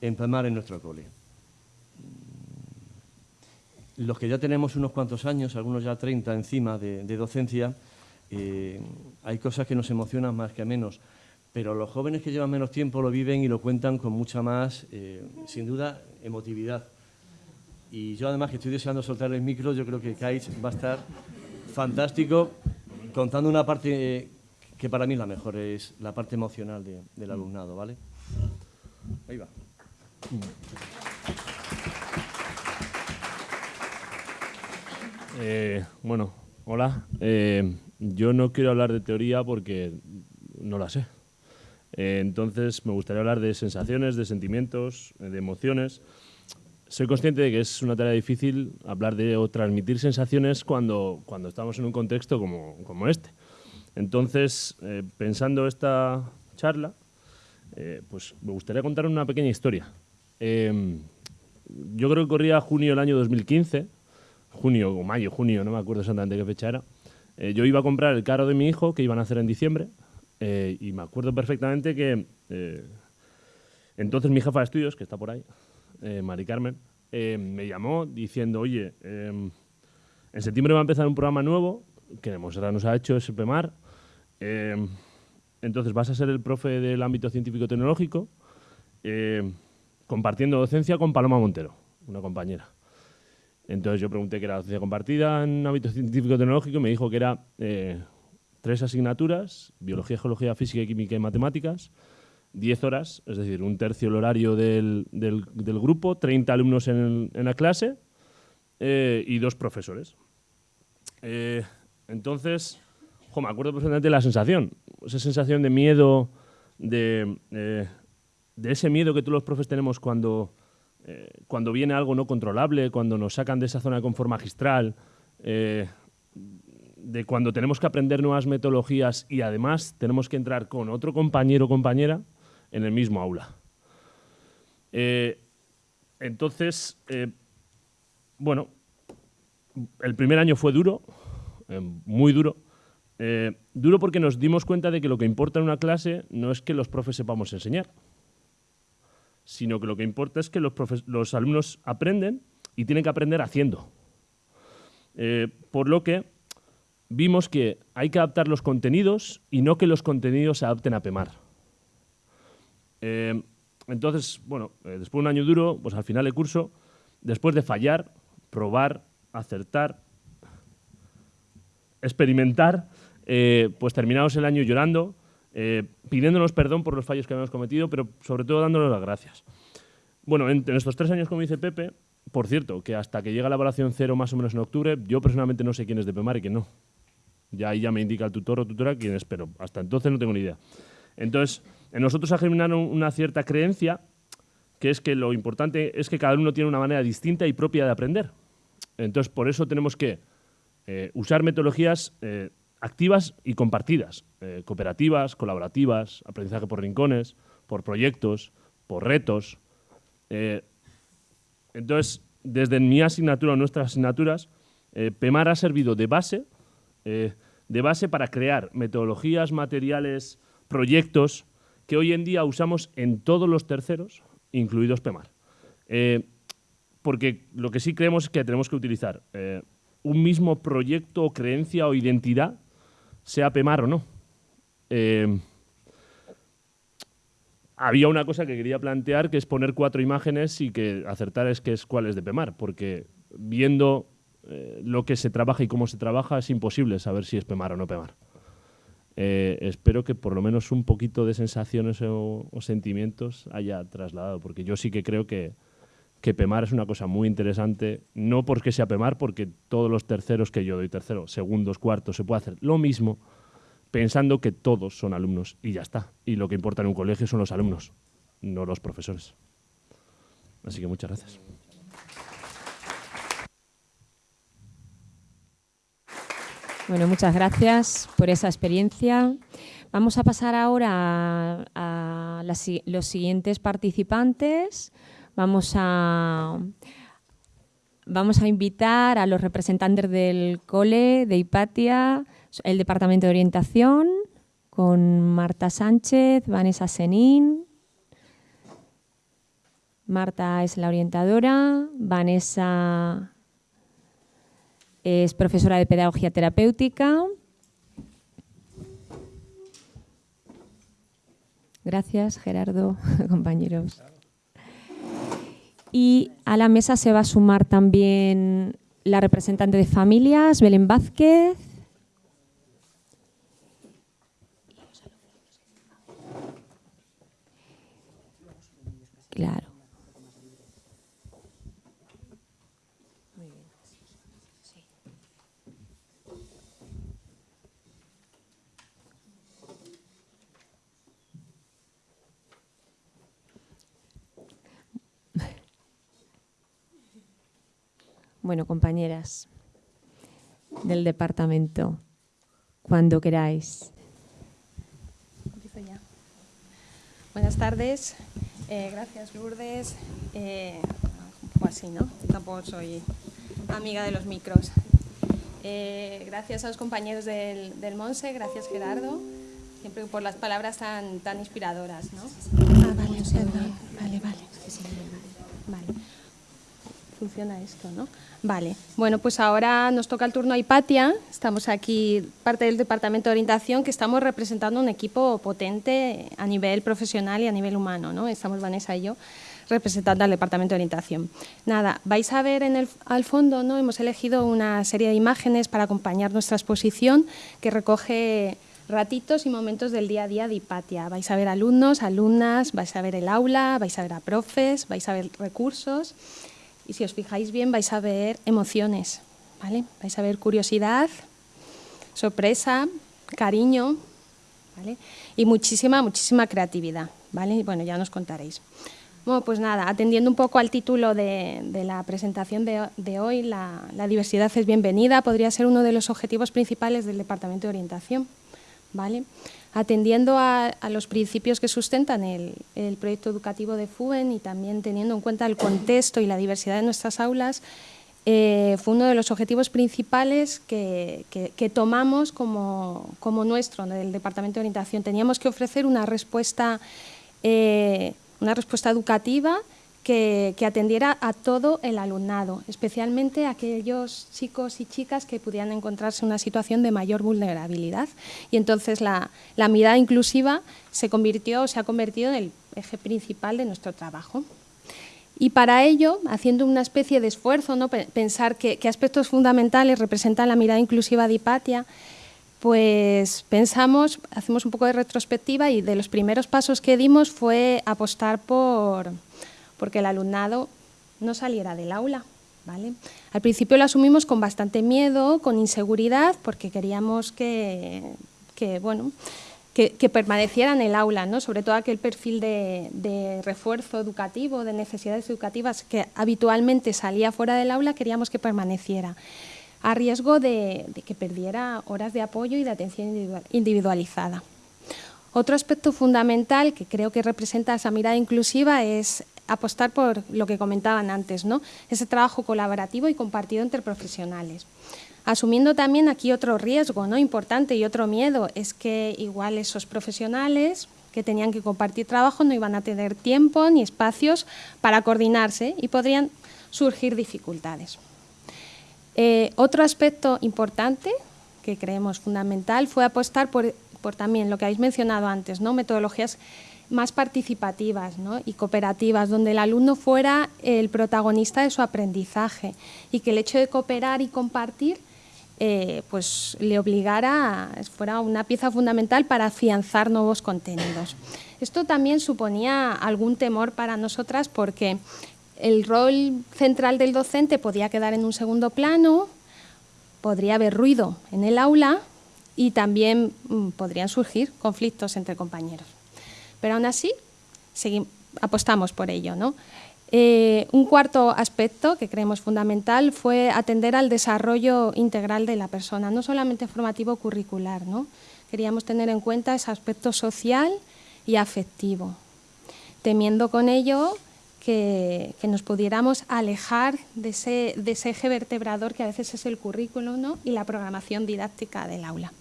en PEMAR en nuestro cole. Los que ya tenemos unos cuantos años, algunos ya 30 encima de, docencia, eh, hay cosas que nos emocionan más que a menos, pero los jóvenes que llevan menos tiempo lo viven y lo cuentan con mucha más, sin duda, emotividad. Y yo además que estoy deseando soltar el micro, yo creo que Kais va a estar fantástico contando una parte que para mí es la mejor, es la parte emocional del alumnado, ¿vale? Ahí va. Eh, bueno, hola. Eh, yo no quiero hablar de teoría porque no la sé. Eh, entonces me gustaría hablar de sensaciones, de sentimientos, de emociones soy consciente de que es una tarea difícil hablar de o transmitir sensaciones cuando, cuando estamos en un contexto como, como este. Entonces, pensando esta charla, pues me gustaría contar una pequeña historia. Yo creo que corría junio del año 2015, junio o mayo, junio, no me acuerdo exactamente qué fecha era. Eh, yo iba a comprar el carro de mi hijo, que iban a hacer en diciembre, y me acuerdo perfectamente que entonces mi jefa de estudios, que está por ahí, eh, Mari Carmen, eh, me llamó diciendo, oye, en septiembre va a empezar un programa nuevo que Monserrat nos ha hecho, es PEMAR. Em, entonces vas a ser el profe del ámbito científico-tecnológico, compartiendo docencia con Paloma Montero, una compañera. Entonces yo pregunté qué era docencia compartida en ámbito científico-tecnológico y me dijo que era eh, tres asignaturas, biología, geología, física, química y matemáticas, 10 horas, es decir, un tercio el horario del, del, grupo, 30 alumnos en, la clase eh, y dos profesores. Eh, entonces, me acuerdo perfectamente de la sensación, esa sensación de miedo, de, de ese miedo que todos los profes tenemos cuando, cuando viene algo no controlable, cuando nos sacan de esa zona de confort magistral, de cuando tenemos que aprender nuevas metodologías y además tenemos que entrar con otro compañero o compañera en el mismo aula. Eh, entonces, eh, bueno, el primer año fue duro, eh, muy duro. duro porque nos dimos cuenta de que lo que importa en una clase no es que los profes sepamos enseñar, sino que lo que importa es que los, los alumnos aprenden y tienen que aprender haciendo. por lo que vimos que hay que adaptar los contenidos y no que los contenidos se adapten a PEMAR. Eh, entonces, bueno, eh, después de un año duro, pues al final del curso, después de fallar, probar, acertar, experimentar, eh, pues terminamos el año llorando, pidiéndonos perdón por los fallos que habíamos cometido, pero sobre todo dándonos las gracias. Bueno, en, estos tres años, como dice Pepe, por cierto, que hasta que llega la evaluación cero más o menos en octubre, yo personalmente no sé quién es de PEMAR y quién no. Ya ahí ya me indica el tutor o tutora quién es, pero hasta entonces no tengo ni idea. Entonces, en nosotros ha germinado una cierta creencia que es que lo importante es que cada uno tiene una manera distinta y propia de aprender. Entonces, por eso tenemos que eh, usar metodologías eh, activas y compartidas, eh, cooperativas, colaborativas, aprendizaje por rincones, por proyectos, por retos. entonces, desde mi asignatura o nuestras asignaturas, PEMAR ha servido de base, de base para crear metodologías, materiales, proyectos que hoy en día usamos en todos los terceros, incluidos PEMAR. Eh, porque lo que sí creemos es que tenemos que utilizar eh, un mismo proyecto creencia o identidad, sea PEMAR o no. Eh, había una cosa que quería plantear, que es poner cuatro imágenes y que acertar es que es cuál es de PEMAR, porque viendo lo que se trabaja y cómo se trabaja es imposible saber si es PEMAR o no PEMAR. Eh, espero que por lo menos un poquito de sensaciones o, sentimientos haya trasladado, porque yo sí que creo que, que PEMAR es una cosa muy interesante, no porque sea PEMAR, porque todos los terceros que yo doy tercero, segundos, cuartos, se puede hacer lo mismo, pensando que todos son alumnos y ya está. Y lo que importa en un colegio son los alumnos, no los profesores. Así que muchas gracias. Bueno, muchas gracias por esa experiencia. Vamos a pasar ahora a, los siguientes participantes. Vamos a, vamos a invitar a los representantes del COLE, de Hipatia, el Departamento de Orientación, con Marta Sánchez, Vanessa Senín. Marta es la orientadora, Vanessa es profesora de Pedagogía Terapéutica. Gracias, Gerardo, <laughs> compañeros. Y a la mesa se va a sumar también la representante de familias, Belén Vázquez. Claro. Bueno, compañeras del departamento, cuando queráis. Buenas tardes. Eh, gracias, Lourdes. Eh, así, ¿no? Tampoco soy amiga de los micros. Eh, gracias a los compañeros del, del, Monse, gracias Gerardo, siempre por las palabras tan, tan inspiradoras, ¿no? Ah, vale, vale, vale. Vale. Funciona esto, ¿no? Vale, bueno, pues ahora nos toca el turno a Hipatia. Estamos aquí, parte del Departamento de Orientación, que estamos representando un equipo potente a nivel profesional y a nivel humano. ¿no? Estamos Vanessa y yo representando al Departamento de Orientación. Nada, vais a ver en el, al fondo, ¿no? hemos elegido una serie de imágenes para acompañar nuestra exposición que recoge ratitos y momentos del día a día de Hipatia. Vais a ver alumnos, alumnas, vais a ver el aula, vais a ver a profes, vais a ver recursos y si os fijáis bien vais a ver emociones, ¿vale? Vais a ver curiosidad, sorpresa, cariño, ¿vale? Y muchísima, muchísima creatividad, ¿vale? Bueno, ya nos contaréis. Bueno, pues nada, atendiendo un poco al título de, la presentación de, hoy, la, la, diversidad es bienvenida, podría ser uno de los objetivos principales del Departamento de Orientación, ¿vale? Atendiendo a, los principios que sustentan el, proyecto educativo de FUEN y también teniendo en cuenta el contexto y la diversidad de nuestras aulas, eh, fue uno de los objetivos principales que, tomamos como, nuestro del Departamento de Orientación. Teníamos que ofrecer una respuesta, eh, una respuesta educativa que, atendiera a todo el alumnado, especialmente a aquellos chicos y chicas que pudieran encontrarse en una situación de mayor vulnerabilidad. Y entonces la, mirada inclusiva se convirtió, se ha convertido en el eje principal de nuestro trabajo. Y para ello, haciendo una especie de esfuerzo, ¿no? pensar qué, aspectos fundamentales representan la mirada inclusiva de Hipatia, pues pensamos, hacemos un poco de retrospectiva y de los primeros pasos que dimos fue apostar por, porque el alumnado no saliera del aula. ¿vale? Al principio lo asumimos con bastante miedo, con inseguridad, porque queríamos que, bueno, que, permaneciera en el aula, ¿no? sobre todo aquel perfil de, refuerzo educativo, de necesidades educativas que habitualmente salía fuera del aula, queríamos que permaneciera, a riesgo de, de que perdiera horas de apoyo y de atención individualizada. Otro aspecto fundamental que creo que representa esa mirada inclusiva es apostar por lo que comentaban antes, ¿no? ese trabajo colaborativo y compartido entre profesionales. Asumiendo también aquí otro riesgo ¿no? importante y otro miedo, es que igual esos profesionales que tenían que compartir trabajo no iban a tener tiempo ni espacios para coordinarse y podrían surgir dificultades. Eh, otro aspecto importante que creemos fundamental fue apostar por, por también lo que habéis mencionado antes, ¿no? metodologías más participativas y cooperativas, donde el alumno fuera el protagonista de su aprendizaje y que el hecho de cooperar y compartir eh, pues le obligara, fuera una pieza fundamental para afianzar nuevos contenidos. Esto también suponía algún temor para nosotras porque el rol central del docente podía quedar en un segundo plano, podría haber ruido en el aula y también mm, podrían surgir conflictos entre compañeros pero aún así apostamos por ello. ¿no? Eh, un cuarto aspecto que creemos fundamental fue atender al desarrollo integral de la persona, no solamente formativo curricular. ¿no? Queríamos tener en cuenta ese aspecto social y afectivo, temiendo con ello que, nos pudiéramos alejar de ese, de ese, eje vertebrador que a veces es el currículum y la programación didáctica del aula.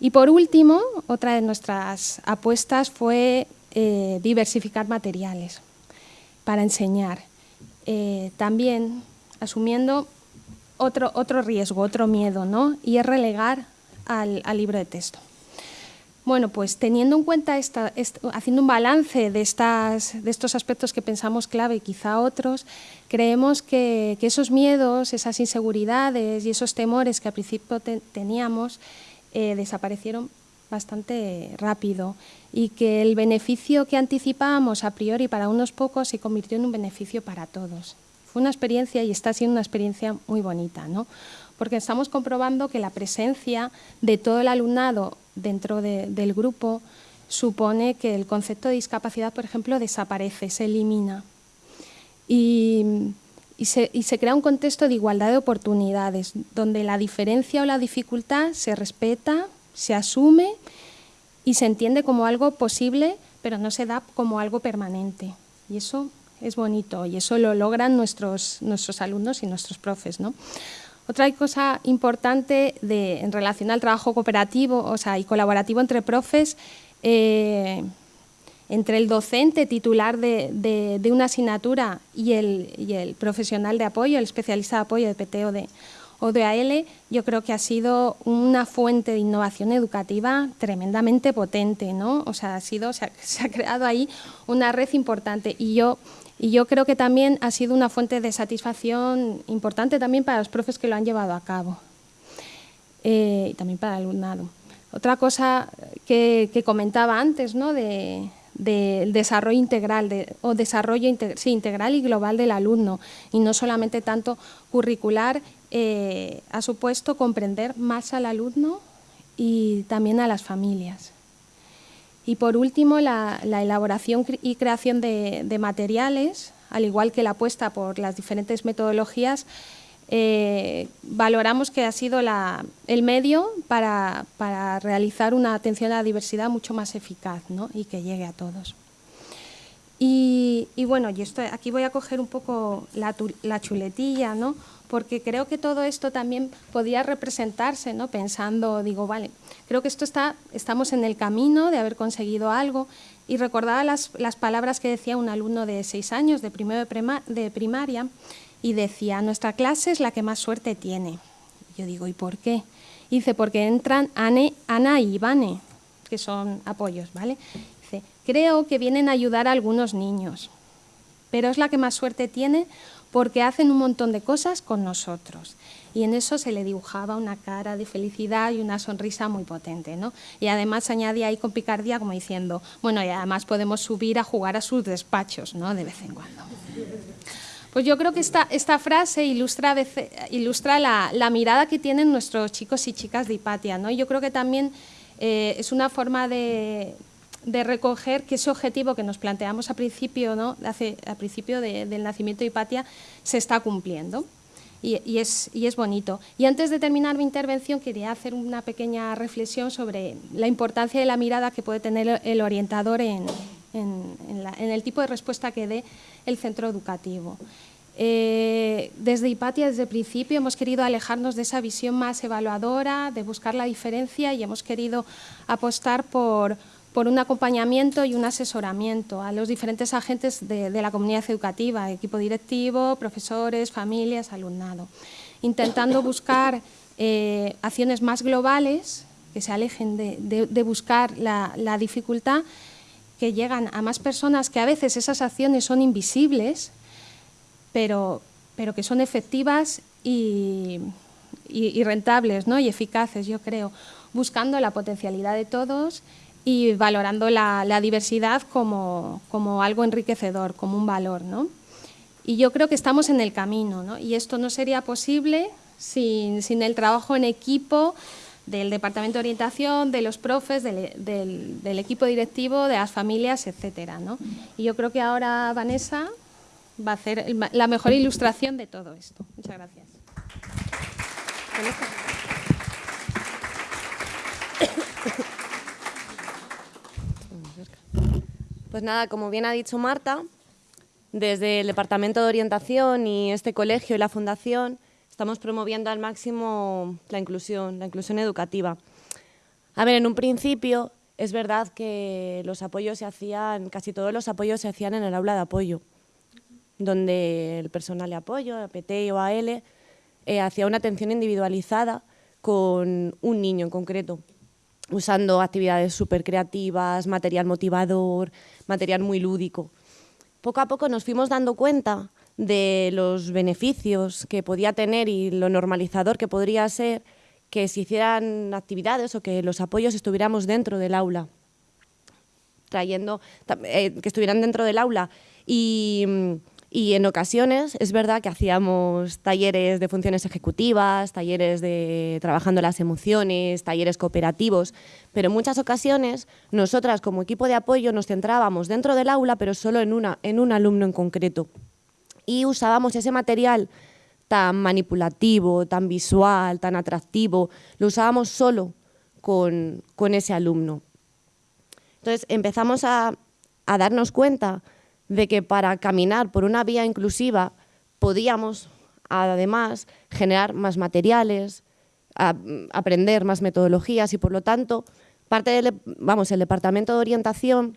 Y por último, otra de nuestras apuestas fue eh, diversificar materiales para enseñar. Eh, también asumiendo otro, otro riesgo, otro miedo, ¿no? y es relegar al, libro de texto. Bueno, pues teniendo en cuenta, esta, haciendo un balance de, estas, de estos aspectos que pensamos clave y quizá otros, creemos que, esos miedos, esas inseguridades y esos temores que al principio teníamos eh, desaparecieron bastante rápido y que el beneficio que anticipábamos a priori para unos pocos se convirtió en un beneficio para todos. Fue una experiencia y está siendo una experiencia muy bonita, ¿no? porque estamos comprobando que la presencia de todo el alumnado dentro del grupo supone que el concepto de discapacidad, por ejemplo, desaparece, se elimina. Y, y, se, crea un contexto de igualdad de oportunidades, donde la diferencia o la dificultad se respeta, se asume y se entiende como algo posible, pero no se da como algo permanente. Y eso es bonito y eso lo logran nuestros, nuestros alumnos y nuestros profes. ¿no? Otra cosa importante de, en relación al trabajo cooperativo o sea, y colaborativo entre profes, eh, entre el docente titular de, una asignatura y el, y el, profesional de apoyo, el especialista de apoyo de PT o de, o de AL, yo creo que ha sido una fuente de innovación educativa tremendamente potente, ¿no? O sea, ha sido, <laughs> se ha creado ahí una red importante y yo y yo creo que también ha sido una fuente de satisfacción importante también para los profes que lo han llevado a cabo eh, y también para el alumnado. Otra cosa que, comentaba antes, ¿no? de, del desarrollo integral o desarrollo integral y global del alumno y no solamente tanto curricular, eh, ha supuesto comprender más al alumno y también a las familias. Y por último, la, elaboración y creación de, materiales, al igual que la apuesta por las diferentes metodologías, eh, valoramos que ha sido el medio para, realizar una atención a la diversidad mucho más eficaz y que llegue a todos. Y, bueno, y esto, aquí voy a coger un poco la, la chuletilla, ¿no? porque creo que todo esto también podía representarse, ¿no? pensando, digo, vale, creo que esto está, estamos en el camino de haber conseguido algo y recordaba las, las palabras que decía un alumno de seis años, de primero de, primaria, y decía, nuestra clase es la que más suerte tiene. Yo digo, ¿y por qué? dice, porque entran Ana y Ivane, que son apoyos, ¿vale? Dice, creo que vienen a ayudar a algunos niños, pero es la que más suerte tiene porque hacen un montón de cosas con nosotros. Y en eso se le dibujaba una cara de felicidad y una sonrisa muy potente. ¿no? Y además añadía ahí con picardía como diciendo, bueno, y además podemos subir a jugar a sus despachos ¿no? de vez en cuando. Pues yo creo que esta, esta frase ilustra, ilustra la, mirada que tienen nuestros chicos y chicas de Hipatia. ¿no? Yo creo que también eh, es una forma de, recoger que ese objetivo que nos planteamos a principio, ¿no? Hace, principio del nacimiento de Hipatia se está cumpliendo. Y, es, y, es, bonito. Y antes de terminar mi intervención quería hacer una pequeña reflexión sobre la importancia de la mirada que puede tener el orientador en, en, el tipo de respuesta que dé el centro educativo. Eh, desde Hipatia, desde el principio, hemos querido alejarnos de esa visión más evaluadora, de buscar la diferencia y hemos querido apostar por, por un acompañamiento y un asesoramiento a los diferentes agentes de, la comunidad educativa, equipo directivo, profesores, familias, alumnado, intentando <coughs> buscar eh, acciones más globales que se alejen de, buscar la, dificultad, que llegan a más personas, que a veces esas acciones son invisibles, pero, pero que son efectivas y, rentables ¿no? y eficaces, yo creo, buscando la potencialidad de todos y valorando la, diversidad como, algo enriquecedor, como un valor. ¿no? Y yo creo que estamos en el camino ¿no? y esto no sería posible sin, el trabajo en equipo del Departamento de Orientación, de los profes, del, equipo directivo, de las familias, etc. ¿no? Y yo creo que ahora Vanessa va a hacer la mejor ilustración de todo esto. Muchas gracias. Pues nada, como bien ha dicho Marta, desde el Departamento de Orientación y este colegio y la Fundación estamos promoviendo al máximo la inclusión, la inclusión educativa. A ver, en un principio es verdad que los apoyos se hacían, casi todos los apoyos se hacían en el aula de apoyo, donde el personal de apoyo, APT o AL, eh, hacía una atención individualizada con un niño en concreto, usando actividades súper creativas, material motivador, material muy lúdico. Poco a poco nos fuimos dando cuenta de los beneficios que podía tener y lo normalizador que podría ser que se hicieran actividades o que los apoyos estuviéramos dentro del aula, trayendo, eh, que estuvieran dentro del aula y y en ocasiones es verdad que hacíamos talleres de funciones ejecutivas, talleres de trabajando las emociones, talleres cooperativos, pero en muchas ocasiones nosotras como equipo de apoyo nos centrábamos dentro del aula, pero solo en, una, en un alumno en concreto. Y usábamos ese material tan manipulativo, tan visual, tan atractivo, lo usábamos solo con, con ese alumno. Entonces empezamos a, a darnos cuenta de que para caminar por una vía inclusiva podíamos, además, generar más materiales, aprender más metodologías y, por lo tanto, parte del, vamos, el Departamento de Orientación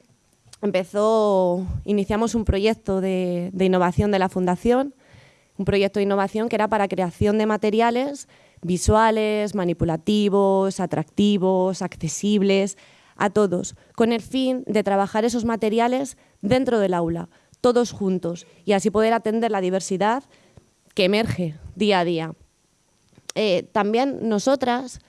empezó, iniciamos un proyecto de, innovación de la Fundación, un proyecto de innovación que era para creación de materiales visuales, manipulativos, atractivos, accesibles, a todos, con el fin de trabajar esos materiales dentro del aula, todos juntos, y así poder atender la diversidad que emerge día a día. Eh, también nosotras,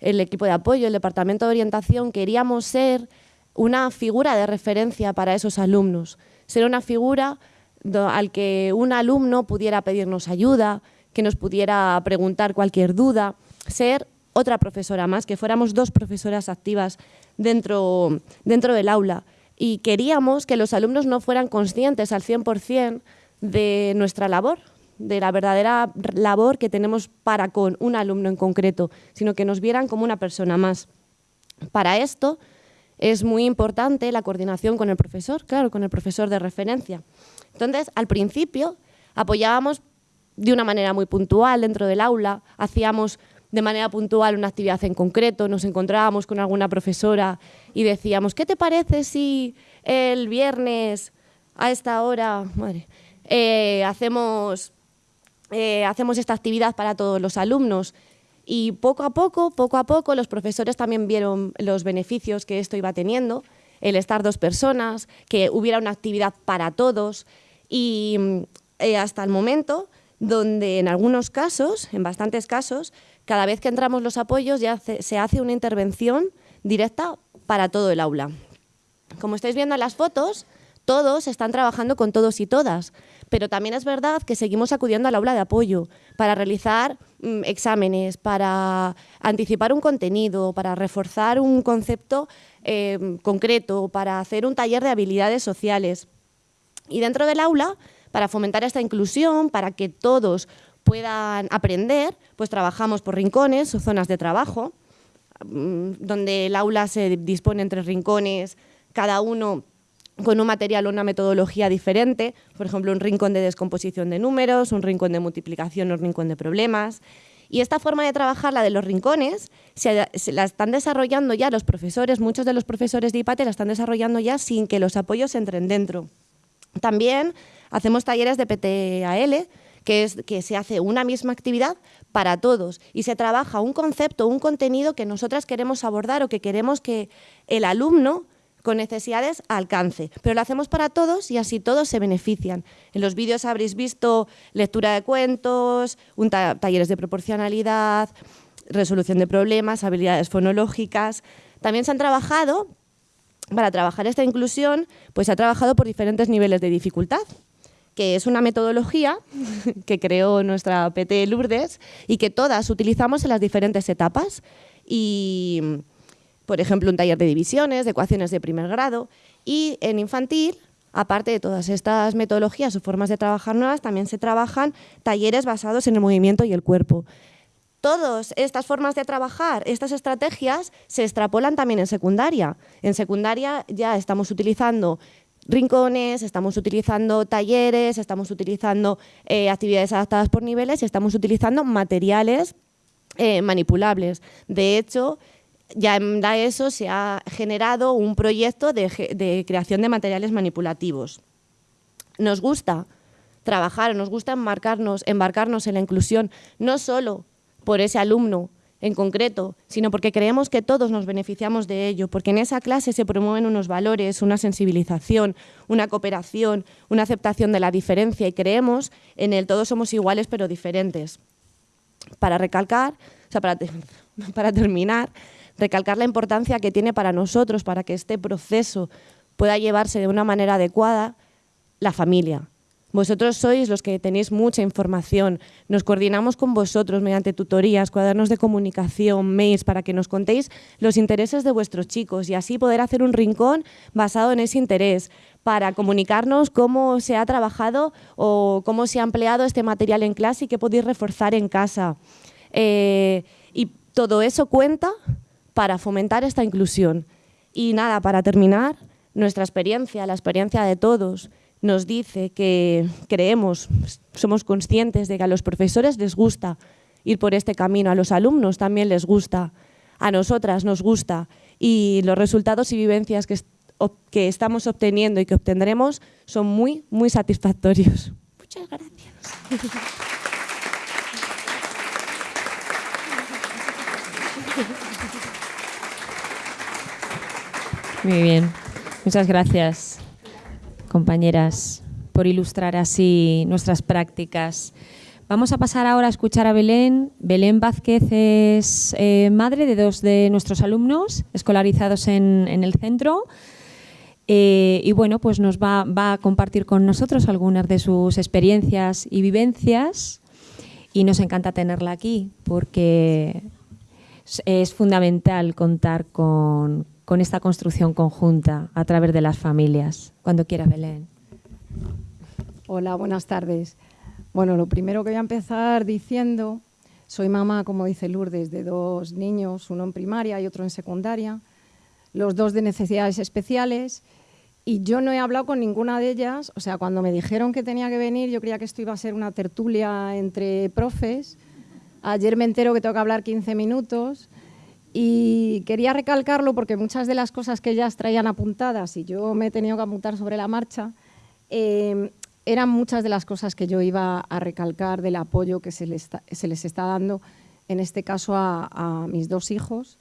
el equipo de apoyo, el departamento de orientación, queríamos ser una figura de referencia para esos alumnos, ser una figura al que un alumno pudiera pedirnos ayuda, que nos pudiera preguntar cualquier duda, ser otra profesora más, que fuéramos dos profesoras activas dentro, dentro del aula. Y queríamos que los alumnos no fueran conscientes al 100% de nuestra labor, de la verdadera labor que tenemos para con un alumno en concreto, sino que nos vieran como una persona más. Para esto es muy importante la coordinación con el profesor, claro, con el profesor de referencia. Entonces, al principio apoyábamos de una manera muy puntual dentro del aula, hacíamos de manera puntual una actividad en concreto, nos encontrábamos con alguna profesora y decíamos, ¿qué te parece si el viernes a esta hora eh, hacemos, eh, hacemos esta actividad para todos los alumnos? Y poco a poco, poco a poco, los profesores también vieron los beneficios que esto iba teniendo, el estar dos personas, que hubiera una actividad para todos y eh, hasta el momento donde en algunos casos, en bastantes casos, cada vez que entramos los apoyos ya se hace una intervención directa para todo el aula. Como estáis viendo en las fotos, todos están trabajando con todos y todas, pero también es verdad que seguimos acudiendo al aula de apoyo para realizar mm, exámenes, para anticipar un contenido, para reforzar un concepto eh, concreto, para hacer un taller de habilidades sociales. Y dentro del aula, para fomentar esta inclusión, para que todos puedan aprender, pues trabajamos por rincones o zonas de trabajo, mm, donde el aula se dispone entre rincones, cada uno con un material o una metodología diferente, por ejemplo, un rincón de descomposición de números, un rincón de multiplicación, un rincón de problemas. Y esta forma de trabajar, la de los rincones, se, la están desarrollando ya los profesores, muchos de los profesores de IPATE la están desarrollando ya sin que los apoyos entren dentro. También hacemos talleres de PTAL, que es que se hace una misma actividad para todos y se trabaja un concepto, un contenido que nosotras queremos abordar o que queremos que el alumno con necesidades alcance. Pero lo hacemos para todos y así todos se benefician. En los vídeos habréis visto lectura de cuentos, talleres de proporcionalidad, resolución de problemas, habilidades fonológicas. También se han trabajado, para trabajar esta inclusión, pues se ha trabajado por diferentes niveles de dificultad que es una metodología <laughs> que creó nuestra PT Lourdes y que todas utilizamos en las diferentes etapas. Y, por ejemplo, un taller de divisiones, de ecuaciones de primer grado. Y en infantil, aparte de todas estas metodologías o formas de trabajar nuevas, también se trabajan talleres basados en el movimiento y el cuerpo. Todas estas formas de trabajar, estas estrategias, se extrapolan también en secundaria. En secundaria ya estamos utilizando rincones, estamos utilizando talleres, estamos utilizando eh, actividades adaptadas por niveles y estamos utilizando materiales eh, manipulables. De hecho, ya en ESO se ha generado un proyecto de, creación de materiales manipulativos. Nos gusta trabajar, nos gusta embarcarnos, embarcarnos en la inclusión, no solo por ese alumno en concreto, sino porque creemos que todos nos beneficiamos de ello, porque en esa clase se promueven unos valores, una sensibilización, una cooperación, una aceptación de la diferencia y creemos en el todos somos iguales pero diferentes. Para recalcar, o sea, para, <laughs> para terminar, recalcar la importancia que tiene para nosotros, para que este proceso pueda llevarse de una manera adecuada, la familia. Vosotros sois los que tenéis mucha información, nos coordinamos con vosotros mediante tutorías, cuadernos de comunicación, mails, para que nos contéis los intereses de vuestros chicos y así poder hacer un rincón basado en ese interés, para comunicarnos cómo se ha trabajado o cómo se ha empleado este material en clase y qué podéis reforzar en casa. Eh, y todo eso cuenta para fomentar esta inclusión. Y nada, para terminar, nuestra experiencia, la experiencia de todos, nos dice que creemos, somos conscientes de que a los profesores les gusta ir por este camino, a los alumnos también les gusta, a nosotras nos gusta y los resultados y vivencias que, que estamos obteniendo y que obtendremos son muy, muy satisfactorios. Muchas gracias. <laughs> Muy bien. Muchas gracias, compañeras, por ilustrar así nuestras prácticas. Vamos a pasar ahora a escuchar a Belén. Belén Vázquez es eh, madre de dos de nuestros alumnos escolarizados en, el centro. Eh, y bueno, pues nos va, va, a compartir con nosotros algunas de sus experiencias y vivencias. Y nos encanta tenerla aquí porque es fundamental contar con, con esta construcción conjunta a través de las familias. Cuando quiera, Belén. Hola, buenas tardes. Bueno, lo primero que voy a empezar diciendo, soy mamá, como dice Lourdes, de dos niños, uno en primaria y otro en secundaria, los dos de necesidades especiales, y yo no he hablado con ninguna de ellas, o sea, cuando me dijeron que tenía que venir, yo creía que esto iba a ser una tertulia entre profes, ayer me entero que tengo que hablar 15 minutos, y quería recalcarlo porque muchas de las cosas que ellas traían apuntadas y yo me he tenido que apuntar sobre la marcha, em, eran muchas de las cosas que yo iba a recalcar del apoyo que se les, está, dando, en este caso a, mis dos hijos.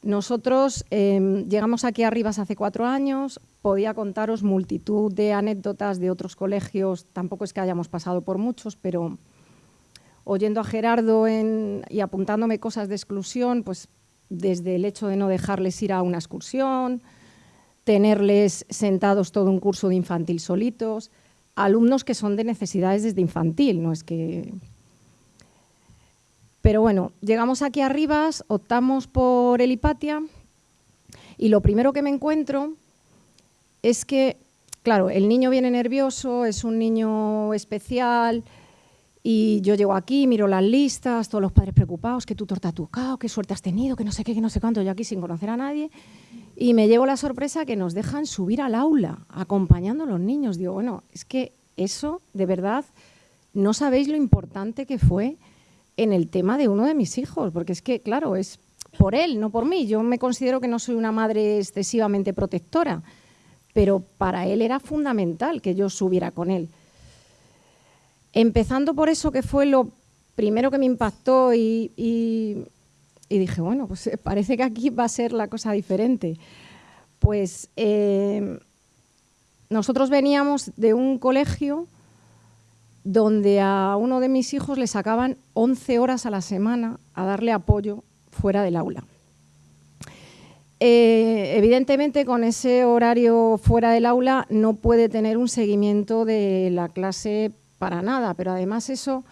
Nosotros em, llegamos aquí arriba hace cuatro años, podía contaros multitud de anécdotas de otros colegios, tampoco es que hayamos pasado por muchos, pero oyendo a Gerardo y apuntándome cosas de exclusión, pues desde el hecho de no dejarles ir a una excursión, tenerles sentados todo un curso de infantil solitos, alumnos que son de necesidades desde infantil, no es que... Pero bueno, llegamos aquí arriba, optamos por el Hipatia y lo primero que me encuentro es que, claro, el niño viene nervioso, es un niño especial, y yo llego aquí, miro las listas, todos los padres preocupados, que tú torta tocado, qué suerte has tenido, que no sé qué, que no sé cuánto, yo aquí sin conocer a nadie. Y me llevo la sorpresa que nos dejan subir al aula, acompañando a los niños. Digo, bueno, es que eso, de verdad, no sabéis lo importante que fue en el tema de uno de mis hijos, porque es que, claro, es por él, no por mí. Yo me considero que no soy una madre excesivamente protectora, pero para él era fundamental que yo subiera con él. Empezando por eso que fue lo primero que me impactó y, dije, bueno, pues eh, parece que aquí va a ser la cosa diferente. Pues eh, nosotros veníamos de un colegio donde a uno de mis hijos le sacaban 11 horas a la semana a darle apoyo fuera del aula. Eh, evidentemente, con ese horario fuera del aula no puede tener un seguimiento de la clase para nada, pero además eso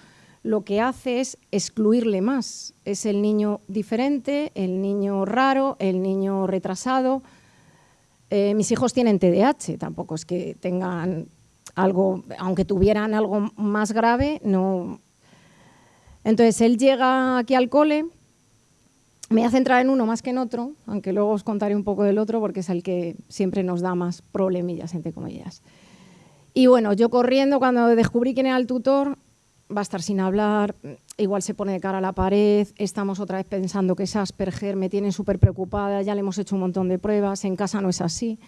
lo que hace es excluirle más. Es el niño diferente, el niño raro, el niño retrasado. Eh, mis hijos tienen TDAH, tampoco es que tengan algo, aunque tuvieran algo más grave, no. Entonces él llega aquí al cole me voy a centrar en uno más que en otro, aunque luego os contaré un poco del otro porque es el que siempre nos da más problemillas, entre comillas. Y bueno, yo corriendo, cuando descubrí quién era el tutor, va a estar sin hablar, igual se pone de cara a la pared, estamos otra vez pensando que es Asperger, me tienen súper preocupada, ya le hemos hecho un montón de pruebas, en casa no es así.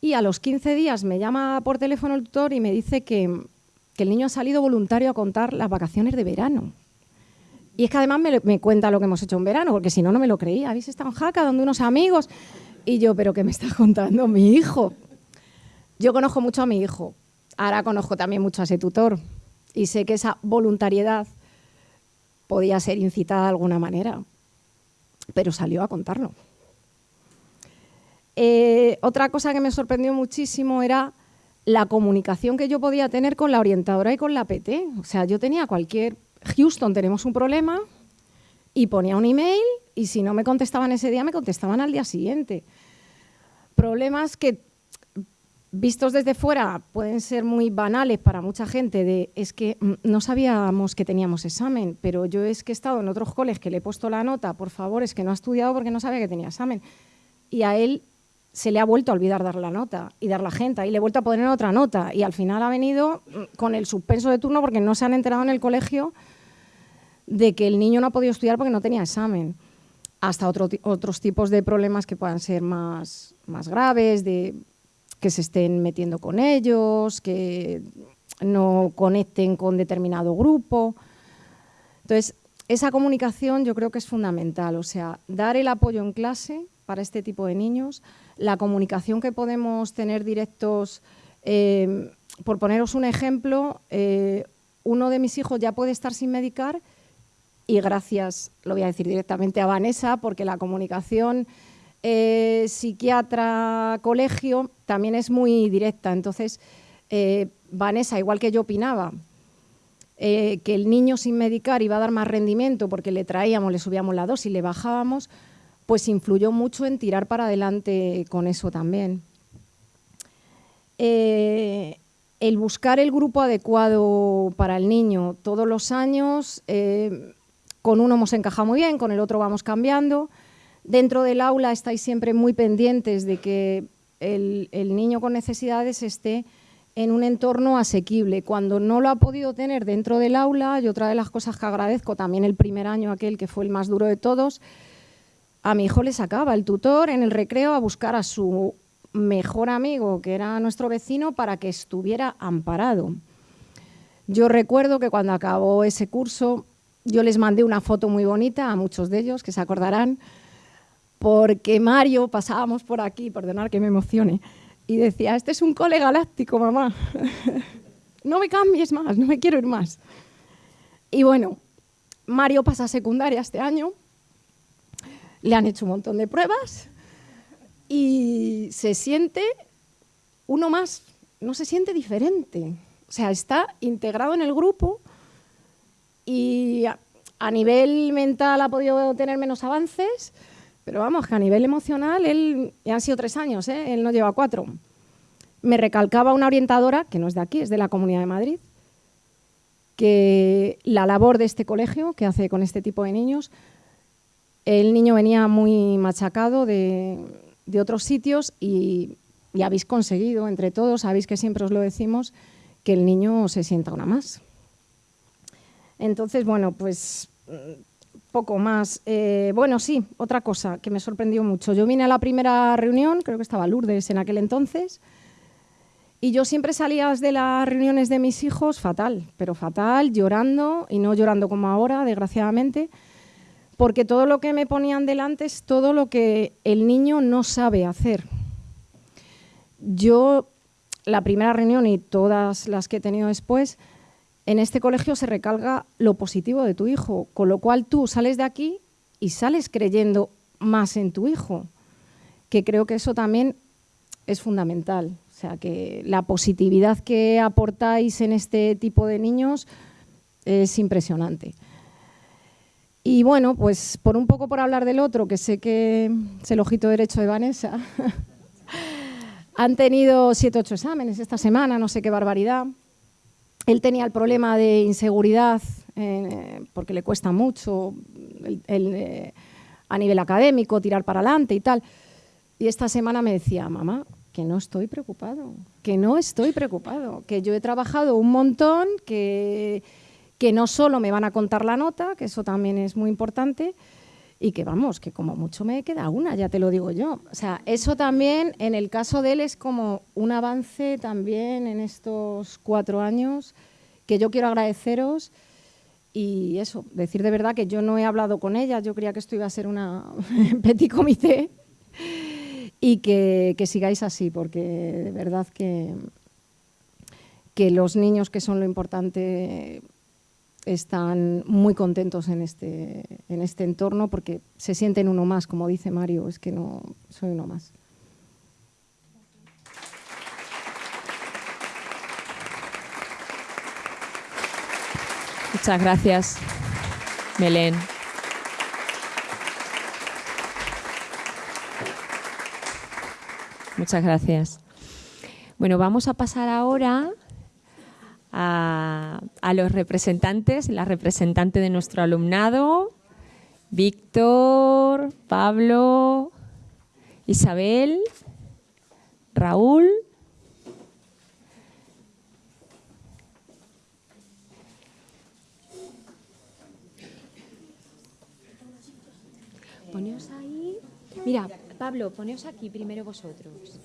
Y a los 15 días me llama por teléfono el tutor y me dice que, el niño ha salido voluntario a contar las vacaciones de verano. Y es que además me, cuenta lo que hemos hecho en verano, porque si no, no me lo creía. Habéis estado en Jaca, donde unos amigos. Y yo, ¿pero qué me está contando mi hijo? Yo conozco mucho a mi hijo. Ahora conozco también mucho a ese tutor. Y sé que esa voluntariedad podía ser incitada de alguna manera. Pero salió a contarlo. Eh, otra cosa que me sorprendió muchísimo era la comunicación que yo podía tener con la orientadora y con la PT. O sea, yo tenía cualquier Houston, tenemos un problema, y ponía un email y si no me contestaban ese día, me contestaban al día siguiente. Problemas que, vistos desde fuera, pueden ser muy banales para mucha gente, es que mm, no sabíamos que teníamos examen, pero yo es que he estado en otros coles que le he puesto la nota, por favor, es que no ha estudiado porque no sabía que tenía examen. Y a él se le ha vuelto a olvidar dar la nota y dar la gente y le he vuelto a poner otra nota y al final ha venido mm, con el suspenso de turno porque no se han enterado en el colegio de que el niño no ha podido estudiar porque no tenía examen, hasta otros tipos de problemas que puedan ser más, más graves, de que se estén metiendo con ellos, que no conecten con determinado grupo. Entonces, esa comunicación yo creo que es fundamental, o sea, dar el apoyo en clase para este tipo de niños, la comunicación que podemos tener directos, eh, por poneros un ejemplo, eh, uno de mis hijos ya puede estar sin medicar y gracias, lo voy a decir directamente a Vanessa, porque la comunicación eh, psiquiatra-colegio también es muy directa. Entonces, eh, Vanessa, igual que yo opinaba, eh, que el niño sin medicar iba a dar más rendimiento porque le traíamos, le subíamos la dosis, le bajábamos, pues influyó mucho en tirar para adelante con eso también. el buscar el grupo adecuado para el niño todos los años con uno hemos encajado muy bien, con el otro vamos cambiando. Dentro del aula estáis siempre muy pendientes de que el, niño con necesidades esté en un entorno asequible. Cuando no lo ha podido tener dentro del aula, y otra de las cosas que agradezco también el primer año, aquel que fue el más duro de todos, a mi hijo le sacaba el tutor en el recreo a buscar a su mejor amigo, que era nuestro vecino, para que estuviera amparado. Yo recuerdo que cuando acabó ese curso yo les mandé una foto muy bonita a muchos de ellos, que se acordarán, porque Mario, pasábamos por aquí, perdonar que me emocione, y decía, este es un cole galáctico, mamá. <laughs> no me cambies más, no me quiero ir más. Y bueno, Mario pasa a secundaria este año, le han hecho un montón de pruebas y se siente uno más, no se siente diferente. O sea, está integrado en el grupo y a, nivel mental ha podido tener menos avances, pero vamos, que a nivel emocional, él, han sido tres años, ¿eh? él no lleva cuatro. Me recalcaba una orientadora, que no es de aquí, es de la Comunidad de Madrid, que la labor de este colegio, que hace con este tipo de niños, el niño venía muy machacado de, otros sitios y, y habéis conseguido, entre todos, sabéis que siempre os lo decimos, que el niño se sienta una más. Entonces, bueno, pues poco más. Eh, bueno, sí, otra cosa que me sorprendió mucho. Yo vine a la primera reunión, creo que estaba Lourdes en aquel entonces, y yo siempre salía de las reuniones de mis hijos fatal, pero fatal, llorando, y no llorando como ahora, desgraciadamente, porque todo lo que me ponían delante es todo lo que el niño no sabe hacer. Yo, la primera reunión y todas las que he tenido después, en este colegio se recalga lo positivo de tu hijo, con lo cual tú sales de aquí y sales creyendo más en tu hijo, que creo que eso también es fundamental. O sea, que la positividad que aportáis en este tipo de niños es impresionante. Y bueno, pues por un poco por hablar del otro, que sé que es el ojito derecho de Vanessa, <laughs> han tenido siete ocho exámenes esta semana, no sé qué barbaridad. Él tenía el problema de inseguridad, eh, porque le cuesta mucho eh, a nivel académico, tirar para adelante y tal. Y esta semana me decía, mamá, que no estoy preocupado, que no estoy preocupado, que yo he trabajado un montón, que, que no solo me van a contar la nota, que eso también es muy importante, y que vamos, que como mucho me queda una, ya te lo digo yo. O sea, eso también en el caso de él es como un avance también en estos cuatro años que yo quiero agradeceros y eso, decir de verdad que yo no he hablado con ella, yo creía que esto iba a ser una <laughs> petit comité y que, que sigáis así, porque de verdad que, que los niños que son lo importante están muy contentos en este, en este entorno porque se sienten uno más, como dice Mario, es que no soy uno más. Muchas gracias, Belén. Muchas gracias. Bueno, vamos a pasar ahora a, a los representantes, la representante de nuestro alumnado, Víctor, Pablo, Isabel, Raúl. Poneos ahí. Mira, Pablo, poneos aquí primero vosotros.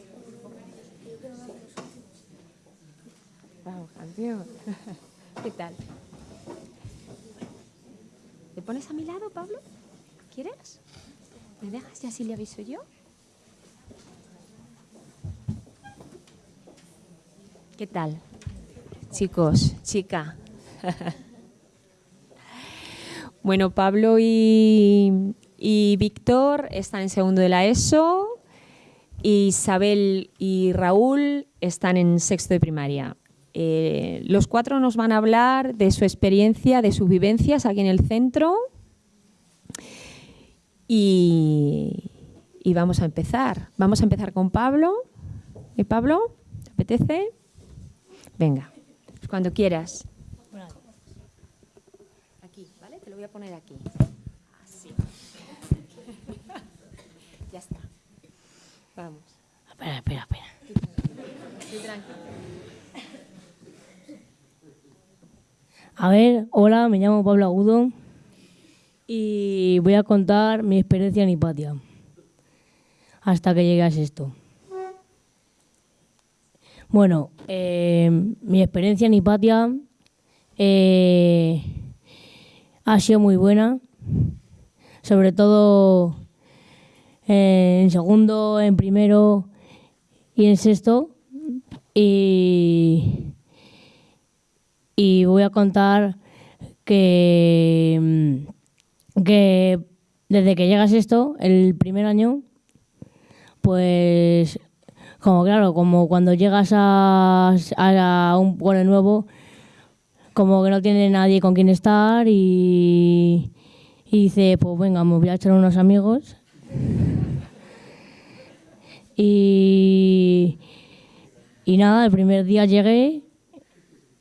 Vamos, campeón. <laughs> ¿Qué tal? ¿Te pones a mi lado, Pablo? ¿Quieres? ¿Me dejas y así le aviso yo? ¿Qué tal? Chicos, chica. <laughs> bueno, Pablo y, y Víctor están en segundo de la ESO. Isabel y Raúl están en sexto de primaria. Eh, los cuatro nos van a hablar de su experiencia, de sus vivencias aquí en el centro. Y, y vamos a empezar. Vamos a empezar con Pablo. ¿Y Pablo? ¿Te apetece? Venga, pues cuando quieras. Aquí, ¿vale? Te lo voy a poner aquí. Así. <laughs> ya está. Vamos. Espera, espera, espera. Estoy tranquilo. A ver, hola, me llamo Pablo Agudo y voy a contar mi experiencia en Hipatia hasta que llegue a esto. Bueno, eh, mi experiencia en Hipatia eh, ha sido muy buena, sobre todo eh, en segundo, en primero y en sexto. Y y voy a contar que, que desde que llegas esto, el primer año, pues como claro, como cuando llegas a, a un pueblo nuevo, como que no tiene nadie con quien estar y, y dice, pues venga, me voy a echar unos amigos. Y, y nada, el primer día llegué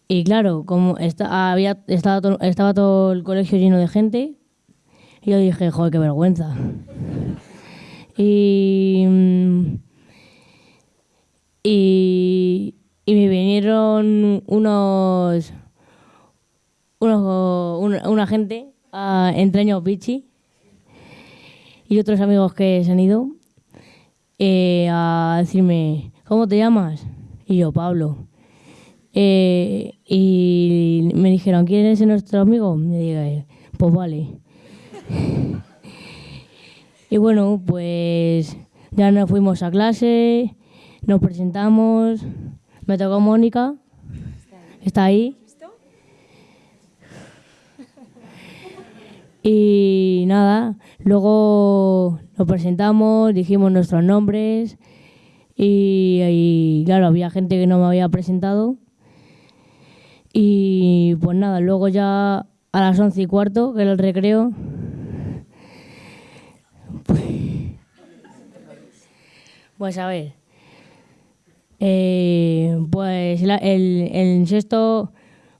y claro, como había, estaba, todo, estaba todo el colegio lleno de gente, yo dije, joder, qué vergüenza. Y, y, y me vinieron unos, unos una, gente a Entreño Pichi y otros amigos que se han ido eh, a decirme, ¿cómo te llamas? Y yo, Pablo. Eh, y me dijeron, ¿quién es nuestro amigo? Me dije, pues vale. <laughs> y bueno, pues ya nos fuimos a clase, nos presentamos, me tocó Mónica, está ahí. <laughs> Y nada, luego nos presentamos, dijimos nuestros nombres y claro, había gente que no me había presentado y pues nada, luego ya a las once y cuarto, que era el recreo, pues, pues a ver, eh, pues el, el sexto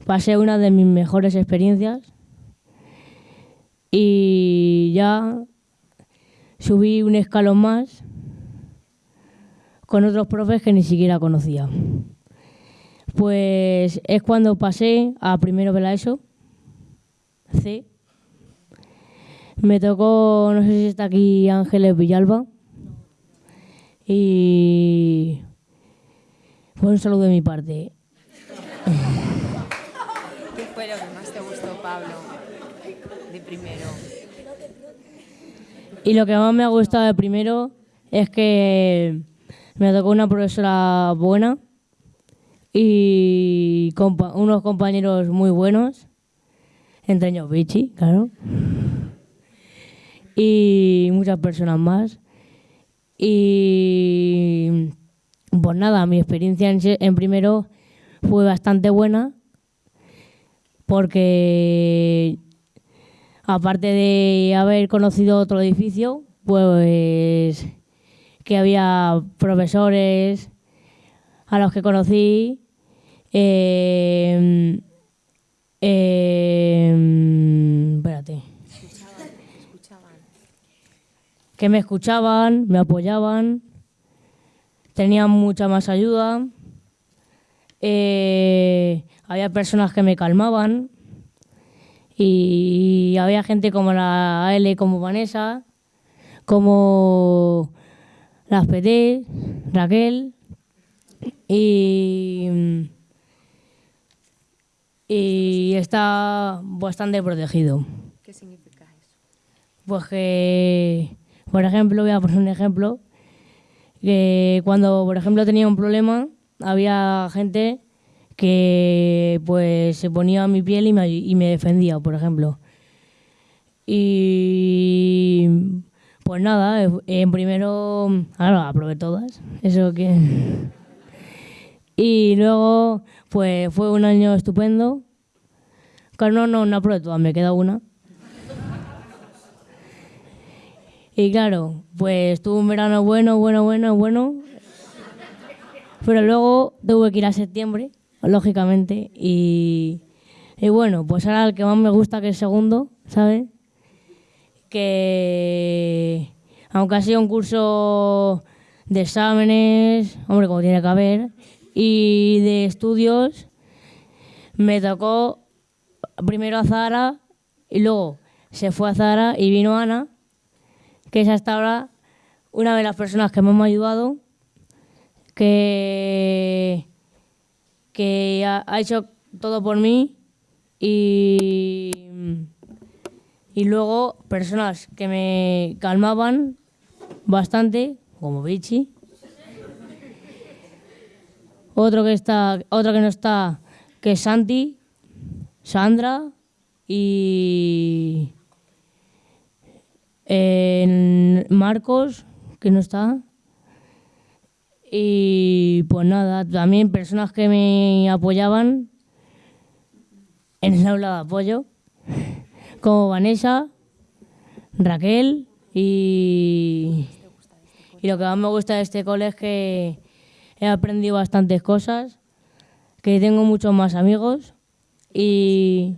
pasé una de mis mejores experiencias y ya subí un escalón más con otros profes que ni siquiera conocía. Pues es cuando pasé a primero de la ESO, C. Me tocó, no sé si está aquí Ángeles Villalba. Y fue un saludo de mi parte. ¿Qué fue lo que más te gustó, Pablo, de primero? Y lo que más me ha gustado de primero es que me tocó una profesora buena y unos compañeros muy buenos, entre ellos Vichy, claro, y muchas personas más. Y pues nada, mi experiencia en, en primero fue bastante buena porque aparte de haber conocido otro edificio, pues que había profesores a los que conocí, eh, eh, espérate, que me escuchaban, me apoyaban, tenían mucha más ayuda, eh, había personas que me calmaban y había gente como la AL, como Vanessa, como las PT, Raquel y, y está bastante protegido. ¿Qué significa eso? Pues que, por ejemplo, voy a poner un ejemplo, que cuando, por ejemplo, tenía un problema, había gente que pues se ponía a mi piel y me, y me defendía, por ejemplo. Y pues nada, en primero, ahora aprobé todas, eso que... Y luego, pues fue un año estupendo. No, no, no aprobé todas, me queda una. Y claro, pues tuve un verano bueno, bueno, bueno, bueno. Pero luego tuve que ir a septiembre, lógicamente. Y, bueno, pues ahora el que más me gusta que es segundo, ¿sabes? Que aunque ha sido un curso de exámenes, hombre, como tiene que haber, y de estudios, me tocó primero a Zara y luego se fue a Zara y vino Ana que es hasta ahora una de las personas que más me ha ayudado, que, que ha, hecho todo por mí y, y luego personas que me calmaban bastante, como Vichy. Otro que está, otro que no está, que es Santi, Sandra y en Marcos, que no está. Y pues nada, también personas que me apoyaban en el aula de apoyo, como Vanessa, Raquel y, y lo que más me gusta de este cole es que he aprendido bastantes cosas, que tengo muchos más amigos y,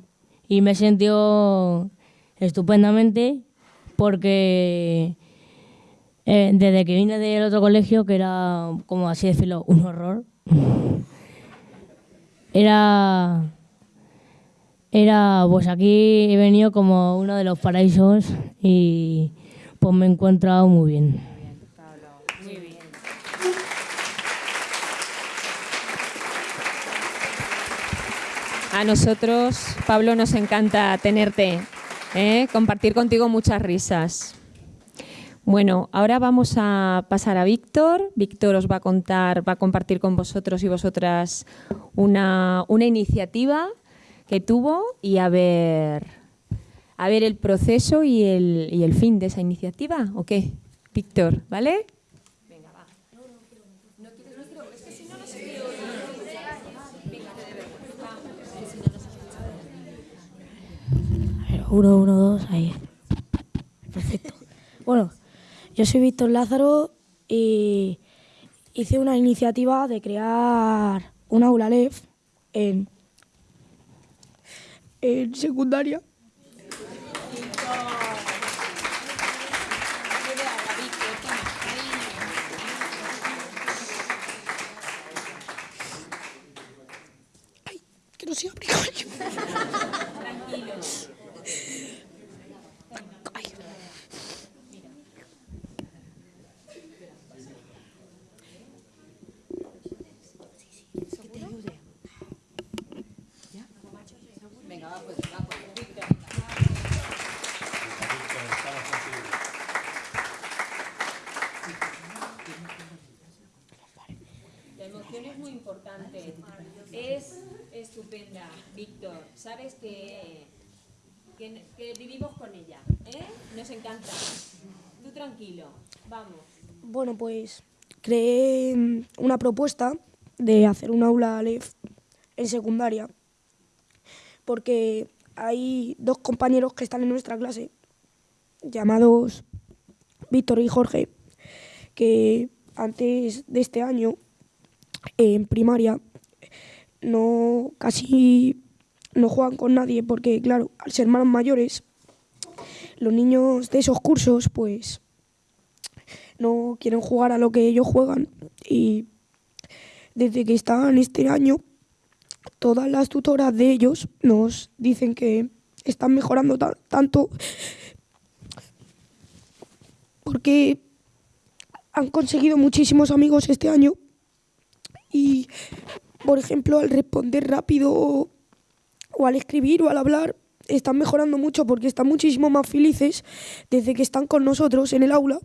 me he sentido estupendamente porque eh, desde que vine del otro colegio, que era, como así decirlo, un horror, <laughs> era, era, pues aquí he venido como uno de los paraísos y pues me he encontrado muy bien. Muy bien. A nosotros, Pablo, nos encanta tenerte, ¿eh? compartir contigo muchas risas. Bueno, ahora vamos a pasar a Víctor. Víctor os va a contar, va a compartir con vosotros y vosotras una, iniciativa que tuvo y a ver, a ver el proceso y el, y el fin de esa iniciativa. ¿O qué? Víctor, ¿vale? A ver, Uno, uno, dos, ahí. Perfecto. Bueno, yo soy Víctor Lázaro y hice una iniciativa de crear un aula LEF en, en secundaria. se abre, coño. Tranquilos. La emoción es muy importante. Es estupenda, Víctor. Sabes que, que, que vivimos con ella. ¿eh? Nos encanta. Tú tranquilo. Vamos. Bueno, pues creé mm, una propuesta de hacer un aula Aleph en secundaria, porque hay dos compañeros que están en nuestra clase, llamados Víctor y Jorge, que antes de este año, en primaria, no casi no juegan con nadie, porque claro, al ser más mayores, los niños de esos cursos, pues no quieren jugar a lo que ellos juegan. Y desde que están este año todas las tutoras de ellos nos dicen que están mejorando ta- tanto porque han conseguido muchísimos amigos este año. Y por ejemplo al responder rápido o al escribir o al hablar están mejorando mucho porque están muchísimo más felices desde que están con nosotros en el aula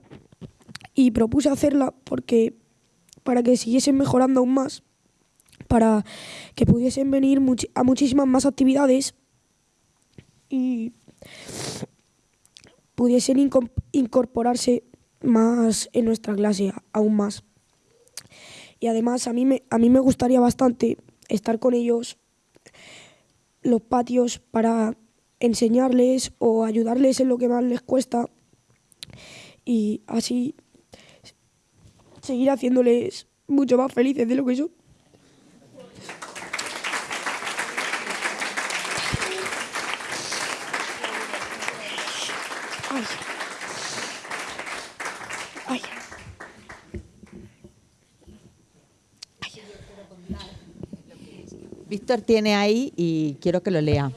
y propuse hacerla porque para que siguiesen mejorando aún más, para que pudiesen venir a muchísimas más actividades y pudiesen incorporarse más en nuestra clase, aún más. Y además a mí a mí me gustaría bastante estar con ellos los patios para enseñarles o ayudarles en lo que más les cuesta y así seguir haciéndoles mucho más felices de lo que son. Víctor tiene ahí y quiero que lo lea.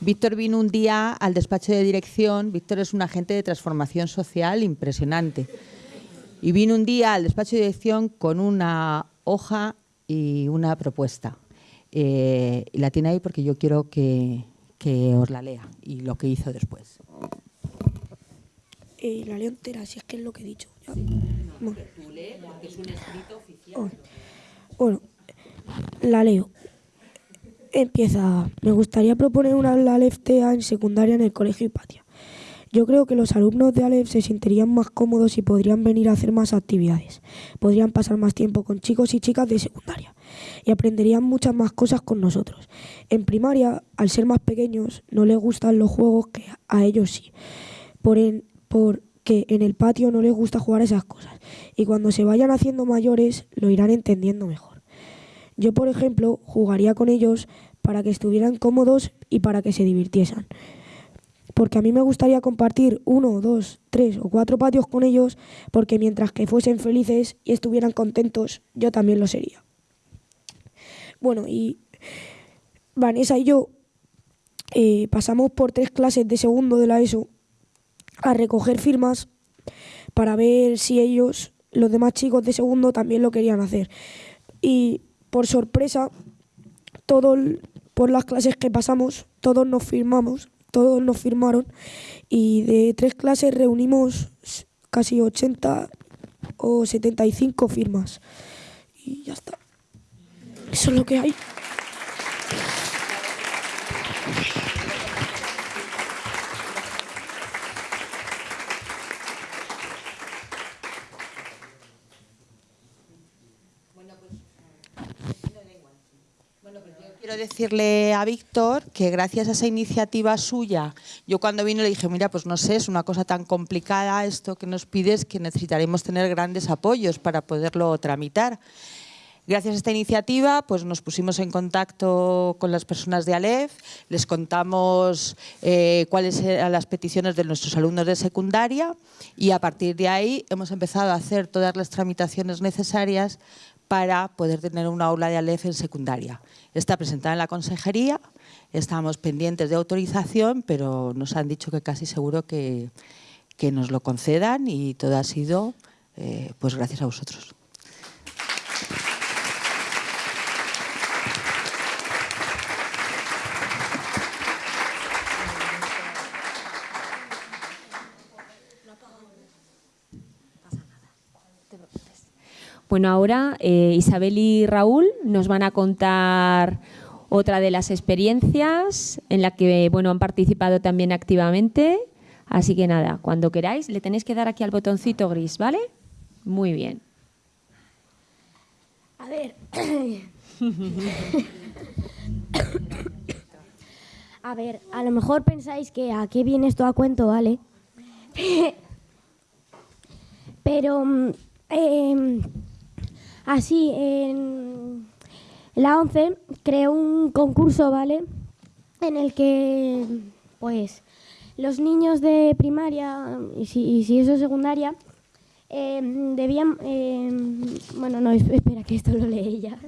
Víctor vino un día al despacho de dirección. Víctor es un agente de transformación social impresionante. Y vino un día al despacho de dirección con una hoja y una propuesta. Eh, y la tiene ahí porque yo quiero que, que os la lea y lo que hizo después. Eh, la leo entera, si es que es lo que he dicho. Ya. Bueno. Bueno, la leo. Empieza. Me gustaría proponer una Aleph TEA en secundaria en el colegio Hipatia. Yo creo que los alumnos de Aleph se sentirían más cómodos y podrían venir a hacer más actividades. Podrían pasar más tiempo con chicos y chicas de secundaria y aprenderían muchas más cosas con nosotros. En primaria, al ser más pequeños, no les gustan los juegos que a ellos sí. Por en- porque en el patio no les gusta jugar esas cosas. Y cuando se vayan haciendo mayores, lo irán entendiendo mejor. Yo, por ejemplo, jugaría con ellos para que estuvieran cómodos y para que se divirtiesen. Porque a mí me gustaría compartir uno, dos, tres o cuatro patios con ellos, porque mientras que fuesen felices y estuvieran contentos, yo también lo sería. Bueno, y Vanessa y yo eh, pasamos por tres clases de segundo de la ESO a recoger firmas para ver si ellos, los demás chicos de segundo, también lo querían hacer. Y por sorpresa, todos, por las clases que pasamos, todos nos firmamos, todos nos firmaron y de tres clases reunimos casi 80 o 75 firmas. Y ya está. Eso es lo que hay. Decirle a Víctor que gracias a esa iniciativa suya, yo cuando vino le dije, mira, pues no sé, es una cosa tan complicada esto que nos pides que necesitaremos tener grandes apoyos para poderlo tramitar. Gracias a esta iniciativa, pues nos pusimos en contacto con las personas de Aleph, les contamos eh, cuáles eran las peticiones de nuestros alumnos de secundaria y a partir de ahí hemos empezado a hacer todas las tramitaciones necesarias para poder tener una aula de Aleph en secundaria. Está presentada en la consejería, estamos pendientes de autorización, pero nos han dicho que casi seguro que, que nos lo concedan y todo ha sido eh, pues gracias a vosotros. Bueno, ahora eh, Isabel y Raúl nos van a contar otra de las experiencias en la que bueno, han participado también activamente. Así que nada, cuando queráis, le tenéis que dar aquí al botoncito gris, ¿vale? Muy bien. A ver. <coughs> a ver, a lo mejor pensáis que a qué viene esto a cuento, ¿vale? <laughs> Pero mm, em, así, en la 11 creó un concurso, ¿vale? En el que, pues, los niños de primaria y si, eso es secundaria em, debían... Em, bueno, no, espera, que esto lo lee ella. <laughs>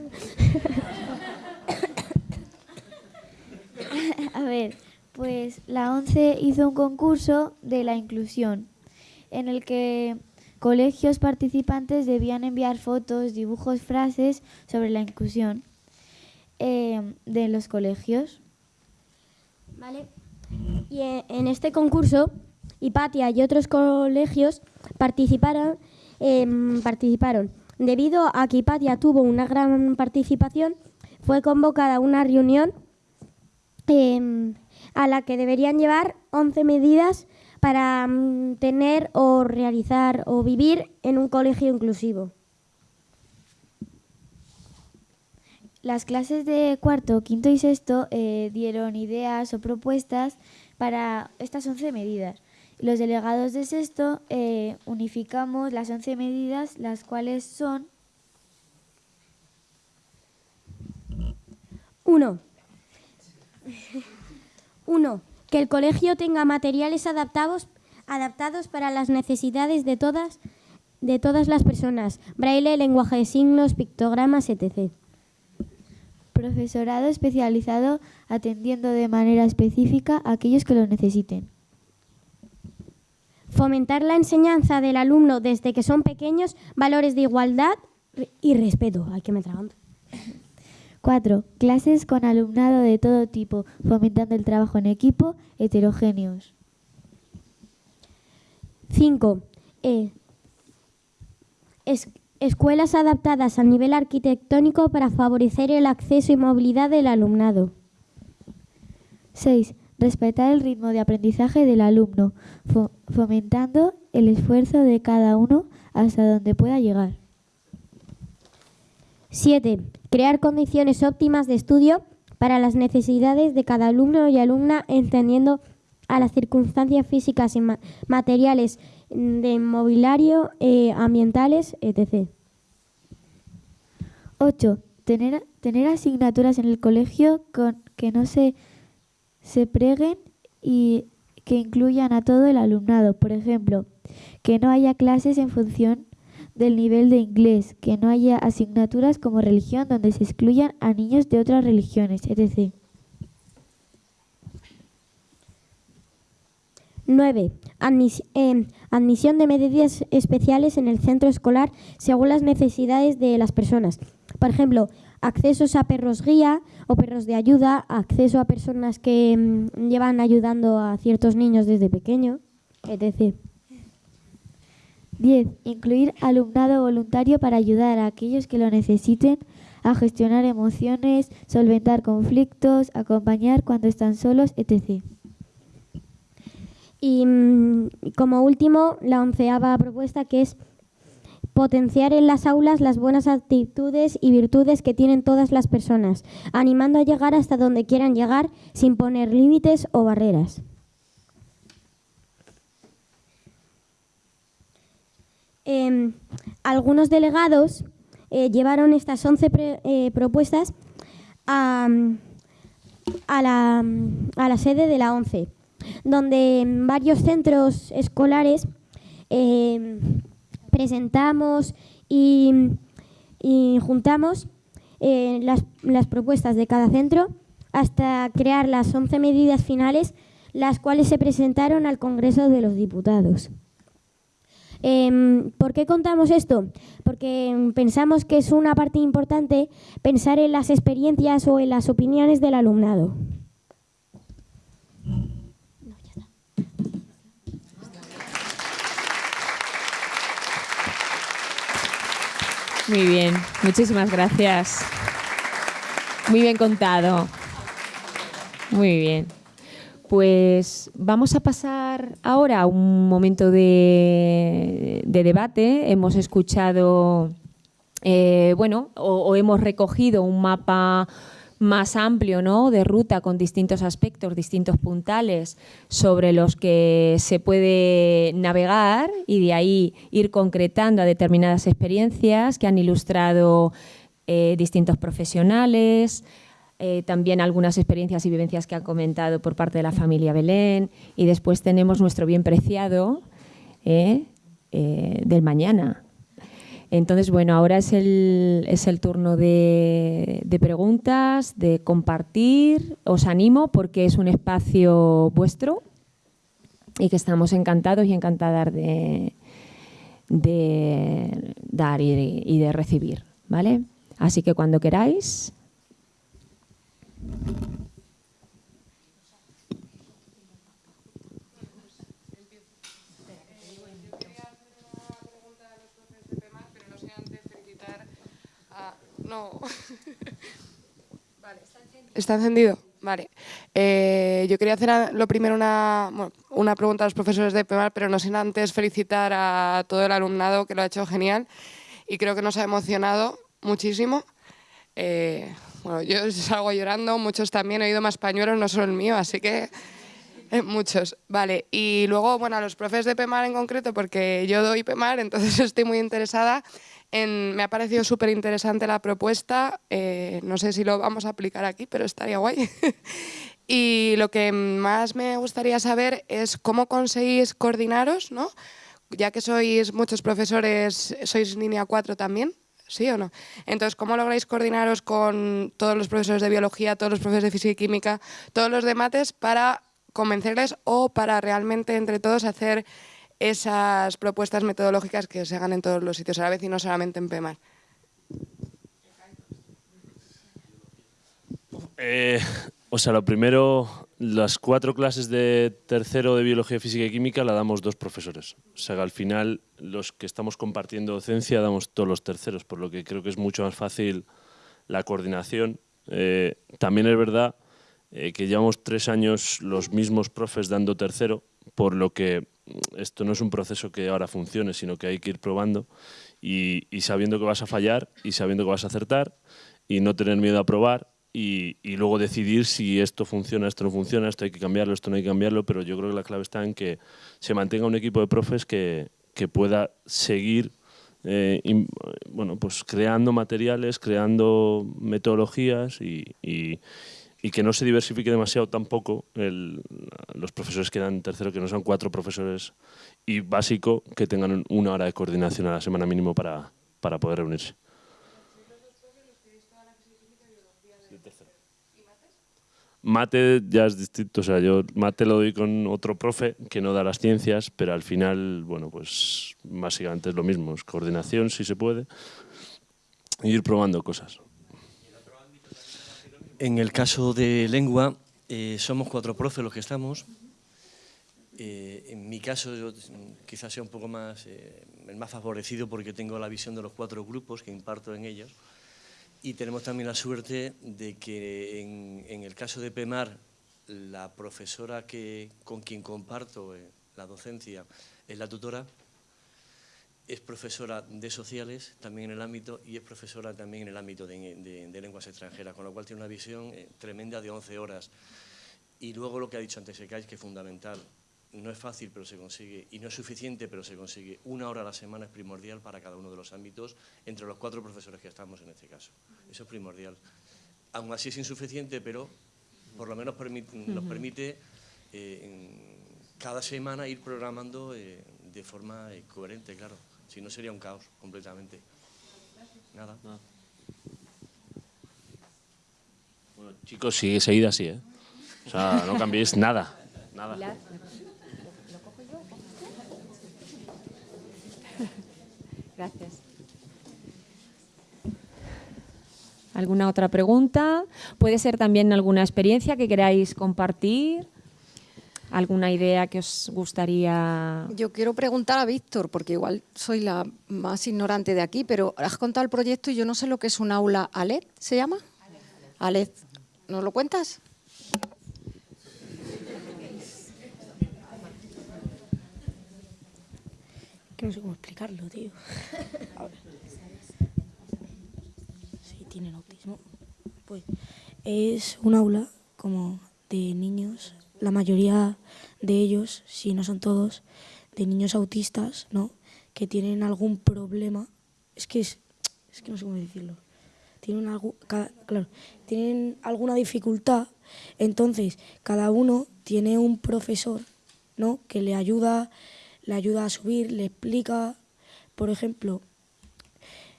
A ver, pues la ONCE hizo un concurso de la inclusión en el que colegios participantes debían enviar fotos, dibujos, frases sobre la inclusión em, de los colegios. Vale. Y en este concurso, Hipatia y otros colegios participaron, em, participaron. Debido a que Hipatia tuvo una gran participación, fue convocada una reunión em, a la que deberían llevar 11 medidas para mm, tener o realizar o vivir en un colegio inclusivo. Las clases de cuarto, quinto y sexto eh, dieron ideas o propuestas para estas 11 medidas. Los delegados de sexto eh, unificamos las 11 medidas, las cuales son... Uno. Uno. Que el colegio tenga materiales adaptados, adaptados para las necesidades de todas, de todas las personas. Braille, lenguaje de signos, pictogramas, etc profesorado especializado atendiendo de manera específica a aquellos que lo necesiten. Fomentar la enseñanza del alumno desde que son pequeños, valores de igualdad y respeto. Hay que me tragando. 4. Clases con alumnado de todo tipo, fomentando el trabajo en equipo, heterogéneos. 5. Eh, Escuelas adaptadas a nivel arquitectónico para favorecer el acceso y movilidad del alumnado. 6. Respetar el ritmo de aprendizaje del alumno, fomentando el esfuerzo de cada uno hasta donde pueda llegar. 7. Crear condiciones óptimas de estudio para las necesidades de cada alumno y alumna, entendiendo a las circunstancias físicas y materiales de mobiliario, eh, ambientales, etc. 8. Tener, tener asignaturas en el colegio con, que no se, se preguen y que incluyan a todo el alumnado. Por ejemplo, que no haya clases en función del nivel de inglés, que no haya asignaturas como religión donde se excluyan a niños de otras religiones, etc. 9. Em, admisión de medidas especiales en el centro escolar según las necesidades de las personas. Por ejemplo, accesos a perros guía o perros de ayuda, acceso a personas que em, llevan ayudando a ciertos niños desde pequeño, etc. 10. Incluir alumnado voluntario para ayudar a aquellos que lo necesiten a gestionar emociones, solventar conflictos, acompañar cuando están solos, etc. Y mm, como último, la onceava propuesta que es potenciar en las aulas las buenas actitudes y virtudes que tienen todas las personas, animando a llegar hasta donde quieran llegar sin poner límites o barreras. Em, algunos delegados eh, llevaron estas 11 eh, propuestas a, la, sede de la ONCE donde varios centros escolares em, presentamos y juntamos eh, las, las propuestas de cada centro hasta crear las 11 medidas finales, las cuales se presentaron al Congreso de los Diputados. Em, ¿Por qué contamos esto? Porque pensamos que es una parte importante pensar en las experiencias o en las opiniones del alumnado. Muy bien, muchísimas gracias. Muy bien contado. Muy bien. Pues vamos a pasar ahora a un momento de, debate. Hemos escuchado, eh, bueno, o, hemos recogido un mapa más amplio ¿no? de ruta con distintos aspectos, distintos puntales sobre los que se puede navegar y de ahí ir concretando a determinadas experiencias que han ilustrado eh, distintos profesionales, eh, también algunas experiencias y vivencias que han comentado por parte de la familia Belén y después tenemos nuestro bien preciado eh, eh, del mañana. Entonces, bueno, ahora es el, es el turno de, preguntas, de compartir. Os animo porque es un espacio vuestro y que estamos encantados y encantadas de, de dar y, y de recibir. ¿vale? Así que cuando queráis, no. vale. ¿Está encendido? Vale. Eh, yo quería hacer lo primero una, una pregunta a los profesores de PEMAR, pero no sin antes felicitar a todo el alumnado que lo ha hecho genial y creo que nos ha emocionado muchísimo. Eh, bueno, yo <laughs> salgo llorando, muchos también, he oído más pañuelos, no solo el mío, así que <laughs> eh, muchos. Vale, y luego, bueno, a los profes de PEMAR en concreto, porque yo doy PEMAR, <laughs> entonces estoy muy interesada. En, me ha parecido súper interesante la propuesta, eh, no sé si lo vamos a aplicar aquí, pero estaría guay. y lo que más me gustaría saber es cómo conseguís coordinaros, ¿no? ya que sois muchos profesores, sois línea 4 también, ¿sí o no? Entonces, ¿cómo lográis coordinaros con todos los profesores de biología, todos los profesores de física y química, todos los de mates para convencerles o para realmente entre todos hacer esas propuestas metodológicas que se hagan en todos los sitios a la vez y no solamente en PEMAR? Eh, o sea, lo primero, las cuatro clases de tercero de Biología, Física y Química la damos dos profesores. O sea, al final los que estamos compartiendo docencia damos todos los terceros, por lo que creo que es mucho más fácil la coordinación. Eh, también es verdad eh, que llevamos tres años los mismos profes dando tercero, por lo que esto no es un proceso que ahora funcione, sino que hay que ir probando y sabiendo que vas a fallar y sabiendo que vas a acertar y no tener miedo a probar y, luego decidir si esto funciona, esto no funciona, esto hay que cambiarlo, esto no hay que cambiarlo, pero yo creo que la clave está en que se mantenga un equipo de profes que, pueda seguir eh, bueno, pues creando materiales, creando metodologías y, que no se diversifique demasiado tampoco los profesores que dan tercero, que no sean cuatro profesores y básico que tengan una hora de coordinación a la semana mínimo para, para poder reunirse. Mate ya es distinto, o sea, yo mate lo doy con otro profe que no da las ciencias, pero al final, bueno, pues básicamente es lo mismo, es coordinación si se puede, e ir probando cosas. En el caso de lengua, eh, somos cuatro profes los que estamos. Eh, en mi caso, yo quizás sea un poco más, eh, el más favorecido porque tengo la visión de los cuatro grupos que imparto en ellos. Y tenemos también la suerte de que en, el caso de PEMAR, la profesora que, con quien comparto eh, la docencia es la tutora, es profesora de sociales también en el ámbito y es profesora también en el ámbito de, lenguas extranjeras, con lo cual tiene una visión eh, tremenda de 11 horas. Y luego lo que ha dicho antes que es fundamental, no es fácil, pero se consigue, y no es suficiente, pero se consigue. Una hora a la semana es primordial para cada uno de los ámbitos, entre los cuatro profesores que estamos en este caso. Eso es primordial. Aún así es insuficiente, pero por lo menos nos permite eh, cada semana ir programando eh, de forma eh, coherente, claro. Si no sería un caos completamente. Nada. Bueno, chicos, sigue seguida así, ¿eh? O sea, no cambiéis nada. Nada. Gracias. ¿Alguna otra pregunta? Puede ser también alguna experiencia que queráis compartir. ¿Alguna idea que os gustaría...? Yo quiero preguntar a Víctor, porque igual soy la más ignorante de aquí, pero has contado el proyecto y yo no sé lo que es un aula ALED, ¿se llama? ALED. ¿Nos lo cuentas? Que no sé cómo explicarlo, tío. A ver. Sí, tienen autismo. Pues es un aula como de niños, la mayoría de ellos, si no son todos, de niños autistas, ¿no? Que tienen algún problema. Es que es, es que no sé cómo decirlo. Tienen algo, claro, tienen alguna dificultad, entonces cada uno tiene un profesor, ¿no? Que le ayuda, le ayuda a subir, le explica, por ejemplo,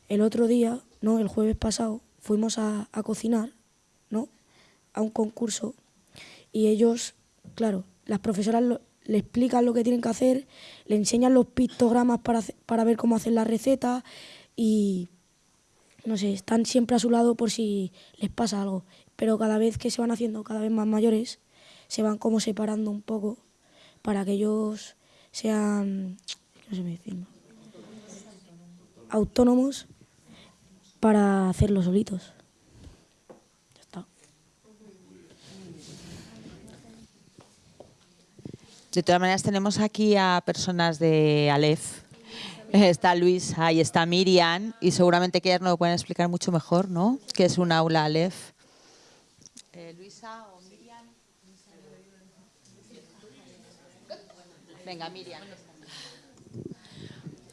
el otro día, ¿no? El jueves pasado, fuimos a, a cocinar, ¿no? A un concurso y ellos, claro, las profesoras le explican lo que tienen que hacer, le enseñan los pictogramas para, para ver cómo hacer la receta y, no sé, están siempre a su lado por si les pasa algo. Pero cada vez que se van haciendo cada vez más mayores, se van como separando un poco para que ellos sean, decirlo, autónomos para hacerlo solitos. De todas maneras, tenemos aquí a personas de Aleph. <laughs> Está Luis, ahí está Miriam, y seguramente que ellas nos lo pueden explicar mucho mejor, ¿no? ¿Qué es un aula Aleph? Eh, Luisa o Miriam. Venga, Miriam.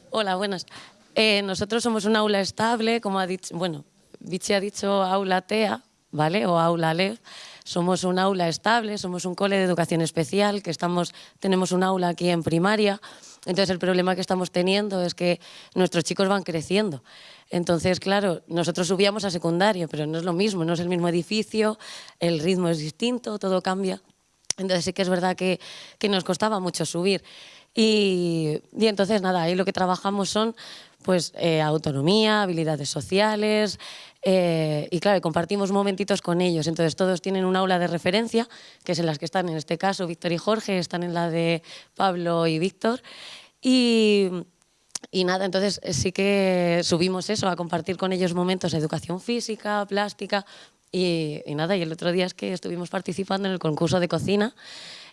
Hola, buenas. Eh, nosotros somos un aula estable, como ha dicho, bueno, Vichy ha dicho aula TEA, ¿vale? O aula LEV. Somos un aula estable, somos un cole de educación especial, que estamos, tenemos un aula aquí en primaria. Entonces el problema que estamos teniendo es que nuestros chicos van creciendo. Entonces, claro, nosotros subíamos a secundario, pero no es lo mismo, no es el mismo edificio, el ritmo es distinto, todo cambia. Entonces sí que es verdad que, que nos costaba mucho subir. Y, y entonces nada, ahí lo que trabajamos son pues eh, autonomía, habilidades sociales eh, y claro, compartimos momentitos con ellos. Entonces todos tienen un aula de referencia, que es en las que están en este caso Víctor y Jorge, están en la de Pablo y Víctor. Y, y nada, entonces sí que subimos eso, a compartir con ellos momentos de educación física, plástica y, nada, y el otro día es que estuvimos participando en el concurso de cocina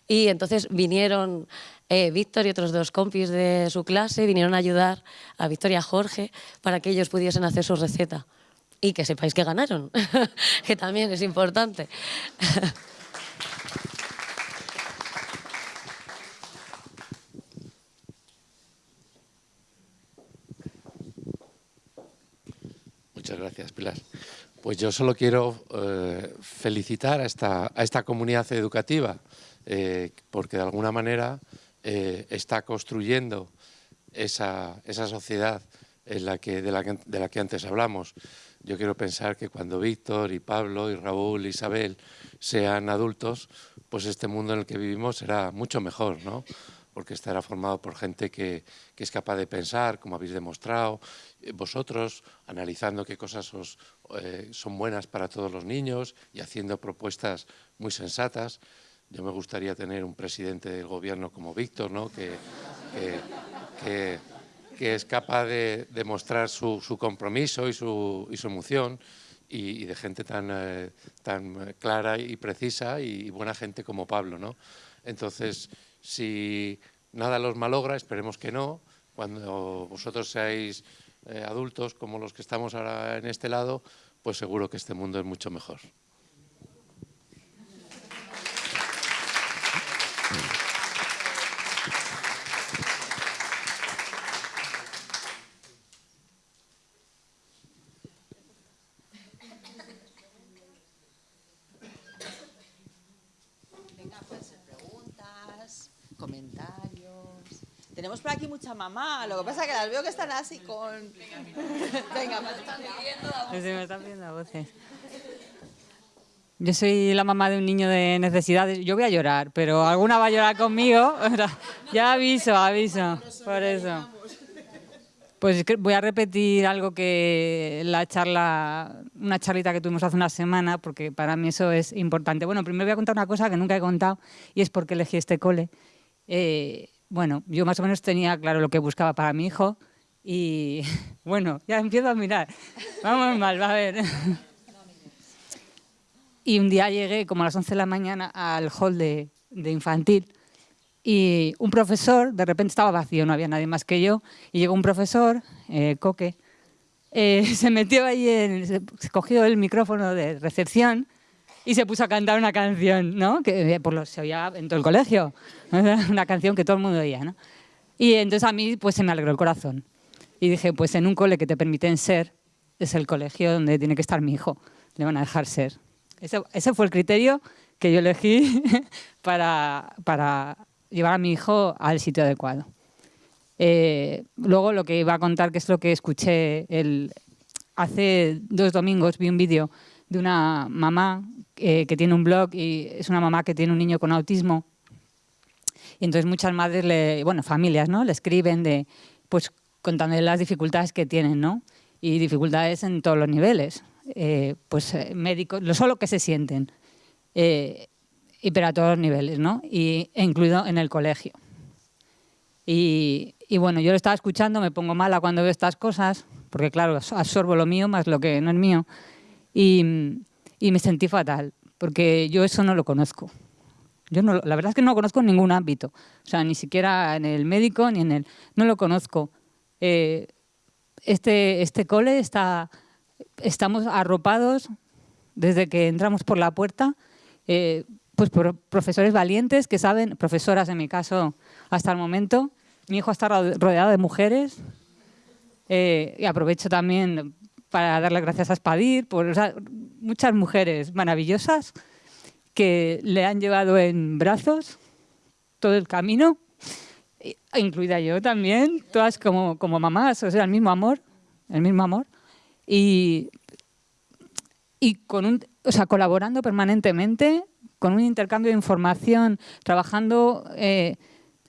y entonces vinieron eh, Víctor y otros dos compis de su clase, vinieron a ayudar a Víctor y a Jorge para que ellos pudiesen hacer su receta. Y que sepáis que ganaron, <laughs> que también es importante. Muchas gracias, Pilar. Pues yo solo quiero eh, felicitar a esta, a esta comunidad educativa, eh, porque de alguna manera eh, está construyendo esa, esa sociedad en la que, de, la que, de la que antes hablamos. Yo quiero pensar que cuando Víctor y Pablo y Raúl y Isabel sean adultos, pues este mundo en el que vivimos será mucho mejor, ¿no? porque estará formado por gente que, que, es capaz de pensar, como habéis demostrado, vosotros, analizando qué cosas os, eh, son buenas para todos los niños y haciendo propuestas muy sensatas. Yo me gustaría tener un presidente del gobierno como Víctor, ¿no? que, que, es capaz de demostrar su, compromiso y su, y su emoción y, y, de gente tan, eh, tan clara y precisa y buena gente como Pablo. ¿no? Entonces, si nada los malogra, esperemos que no, cuando vosotros seáis eh, adultos como los que estamos ahora en este lado, pues seguro que este mundo es mucho mejor. Venga, pueden ser preguntas, comentarios. Tenemos por aquí mucha mamá, lo que pasa es que las veo que están así con... <laughs> Venga, me están pidiendo Sí, me están pidiendo a voces. Yo soy la mamá de un niño de necesidades. Yo voy a llorar, pero alguna va a llorar conmigo. <laughs> ya aviso, aviso. Por eso. Pues voy a repetir algo que la charla, una charlita que tuvimos hace una semana, porque para mí eso es importante. Bueno, primero voy a contar una cosa que nunca he contado y es por qué elegí este cole. Eh, bueno, yo más o menos tenía claro lo que buscaba para mi hijo y <laughs> bueno, ya empiezo a mirar. Vamos mal, va a ver. Y un día llegué como a las 11 de la mañana al hall de, infantil y un profesor, de repente estaba vacío, no había nadie más que yo, y llegó un profesor, eh, Coque, eh, <laughs> se metió ahí, se cogió el micrófono de recepción y se puso a cantar una canción, ¿no? Que eh, por lo, se oía en todo el colegio, <laughs> una canción que todo el mundo oía, ¿no? Y entonces a mí pues se me alegró el corazón. Y dije, pues en un cole que te permiten ser, es el colegio donde tiene que estar mi hijo, le van a dejar ser. Ese, fue el criterio que yo elegí <laughs> para, para, llevar a mi hijo al sitio adecuado. Eh, luego lo que iba a contar, que es lo que escuché el, hace dos domingos, vi un vídeo de una mamá eh, que tiene un blog y es una mamá que tiene un niño con autismo. Y entonces muchas madres, le, bueno, familias, ¿no? Le escriben de, pues contándole las dificultades que tienen, ¿no? Y dificultades en todos los niveles. Eh, pues eh, médicos, lo solo que se sienten, eh, y pero a todos los niveles, ¿no? Y incluido en el colegio. Y, bueno, yo lo estaba escuchando, me pongo mala cuando veo estas cosas, porque claro, absorbo lo mío más lo que no es mío, y, y me sentí fatal, porque yo eso no lo conozco. Yo no, la verdad es que no lo conozco en ningún ámbito, o sea, ni siquiera en el médico ni en el... No lo conozco. este, este cole está estamos arropados desde que entramos por la puerta, eh, pues por profesores valientes que saben, profesoras en mi caso hasta el momento, mi hijo está rodeado de mujeres eh, y aprovecho también para darle gracias a Spadir por muchas mujeres maravillosas que le han llevado en brazos todo el camino, incluida yo también, todas como, como mamás, o sea, el mismo amor, el mismo amor. Y, y con un, o sea, colaborando permanentemente, con un intercambio de información, trabajando eh,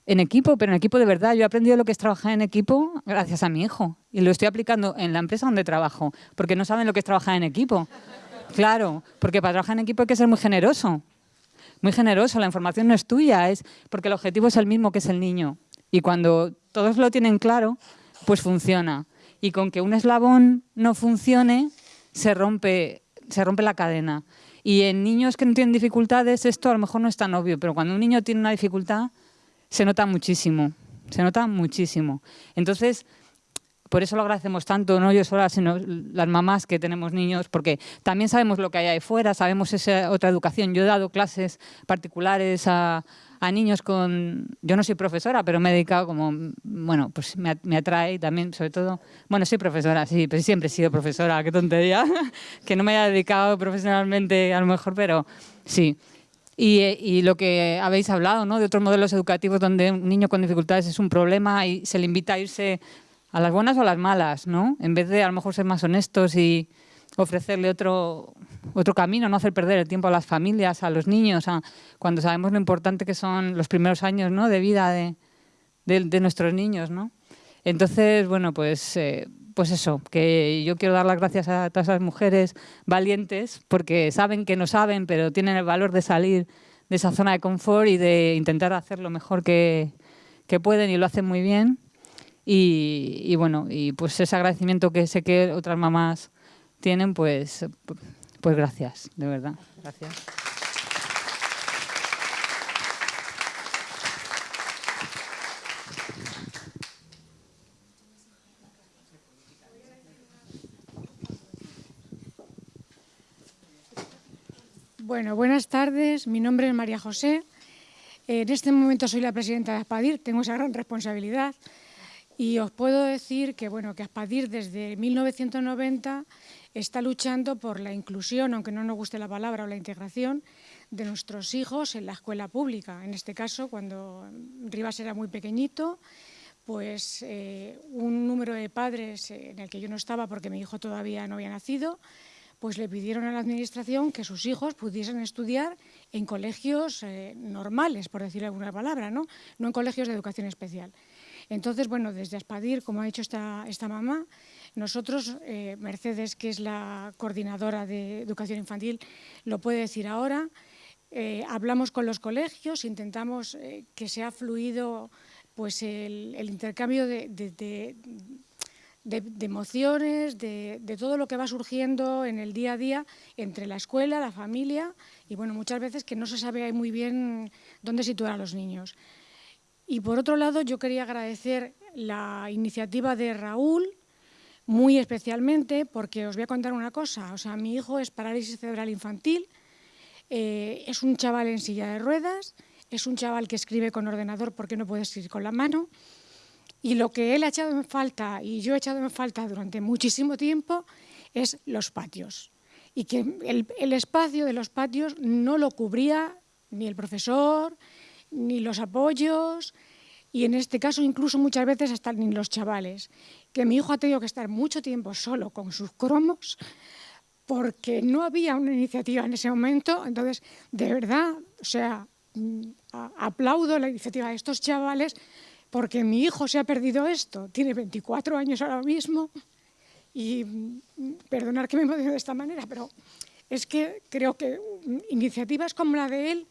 en equipo, pero en equipo de verdad. Yo he aprendido lo que es trabajar en equipo gracias a mi hijo y lo estoy aplicando en la empresa donde trabajo, porque no saben lo que es trabajar en equipo. Claro, porque para trabajar en equipo hay que ser muy generoso, muy generoso. La información no es tuya, es porque el objetivo es el mismo que es el niño. Y cuando todos lo tienen claro, pues funciona y con que un eslabón no funcione se rompe, se rompe la cadena. Y en niños que no tienen dificultades esto a lo mejor no es tan obvio, pero cuando un niño tiene una dificultad se nota muchísimo, se nota muchísimo. Entonces, por eso lo agradecemos tanto, no yo sola, sino las mamás que tenemos niños, porque también sabemos lo que hay ahí fuera, sabemos esa otra educación. Yo he dado clases particulares a, a niños con... Yo no soy profesora, pero me he dedicado como... Bueno, pues me, me atrae también, sobre todo... Bueno, soy profesora, sí, pero siempre he sido profesora, qué tontería. <laughs> que no me haya dedicado profesionalmente a lo mejor, pero sí. Y, y, lo que habéis hablado, ¿no? De otros modelos educativos donde un niño con dificultades es un problema y se le invita a irse a las buenas o a las malas, ¿no? En vez de a lo mejor ser más honestos y ofrecerle otro, otro camino, no hacer perder el tiempo a las familias, a los niños, cuando sabemos lo importante que son los primeros años ¿no? de vida de, de, nuestros niños. ¿no? Entonces, bueno, pues, eh, pues eso, que yo quiero dar las gracias a todas esas mujeres valientes porque saben que no saben, pero tienen el valor de salir de esa zona de confort y de intentar hacer lo mejor que, que pueden y lo hacen muy bien. Y, y, bueno, y pues ese agradecimiento que sé que otras mamás tienen, pues pues gracias, de verdad. Gracias. Bueno, buenas tardes. Mi nombre es María José. En este momento soy la presidenta de Aspadir, tengo esa gran responsabilidad. Y os puedo decir que, bueno, que Aspadir desde 1990 está luchando por la inclusión, aunque no nos guste la palabra, o la integración de nuestros hijos en la escuela pública. En este caso, cuando Rivas era muy pequeñito, pues eh, un número de padres en el que yo no estaba porque mi hijo todavía no había nacido, pues le pidieron a la administración que sus hijos pudiesen estudiar en colegios eh, normales, por decir alguna palabra, ¿no? no en colegios de educación especial. Entonces, bueno, desde Aspadir, como ha dicho esta, esta mamá, nosotros, eh, Mercedes, que es la coordinadora de educación infantil, lo puede decir ahora, eh, hablamos con los colegios, intentamos que sea fluido pues el, intercambio de, emociones, de, todo lo que va surgiendo en el día a día entre la escuela, la familia y bueno, muchas veces que no se sabe muy bien dónde situar a los niños. Y por otro lado, yo quería agradecer la iniciativa de Raúl, muy especialmente, porque os voy a contar una cosa. O sea, mi hijo es parálisis cerebral infantil, eh, es un chaval en silla de ruedas, es un chaval que escribe con ordenador porque no puede escribir con la mano. Y lo que él ha echado en falta, y yo he echado en falta durante muchísimo tiempo, es los patios. Y que el, el espacio de los patios no lo cubría ni el profesor, ni los apoyos y en este caso incluso muchas veces hasta ni los chavales, que mi hijo ha tenido que estar mucho tiempo solo con sus cromos porque no había una iniciativa en ese momento, entonces de verdad, o sea, mm, aplaudo la iniciativa de estos chavales porque mi hijo se ha perdido esto, tiene 24 años ahora mismo y mm, perdonar que me emocione de esta manera, pero es que creo que mm, iniciativas como la de él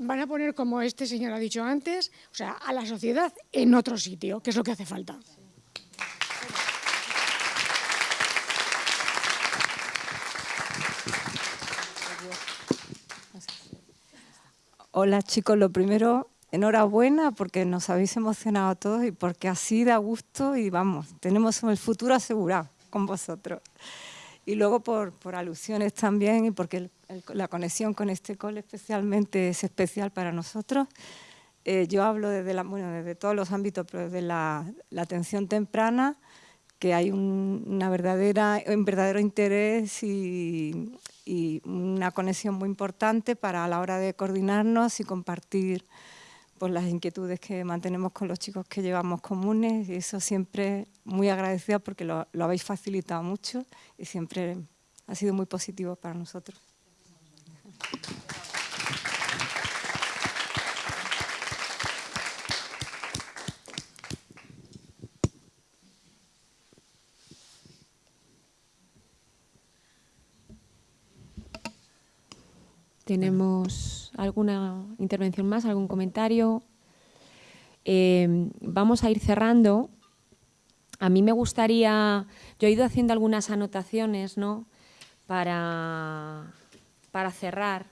van a poner, como este señor ha dicho antes, o sea, a la sociedad en otro sitio, que es lo que hace falta. Hola chicos, lo primero, enhorabuena porque nos habéis emocionado a todos y porque así da gusto y vamos, tenemos el futuro asegurado con vosotros. Y luego por, por alusiones también y porque el la conexión con este cole especialmente es especial para nosotros. Eh, yo hablo desde, la, bueno, desde todos los ámbitos, pero desde la, atención temprana, que hay un, una verdadera, un verdadero interés y, y, una conexión muy importante para a la hora de coordinarnos y compartir pues, las inquietudes que mantenemos con los chicos que llevamos comunes. Y eso siempre muy agradecida porque lo, lo habéis facilitado mucho y siempre ha sido muy positivo para nosotros. ¿Tenemos alguna intervención más, algún comentario? Eh, vamos a ir cerrando. A mí me gustaría, yo he ido haciendo algunas anotaciones ¿no? para para cerrar,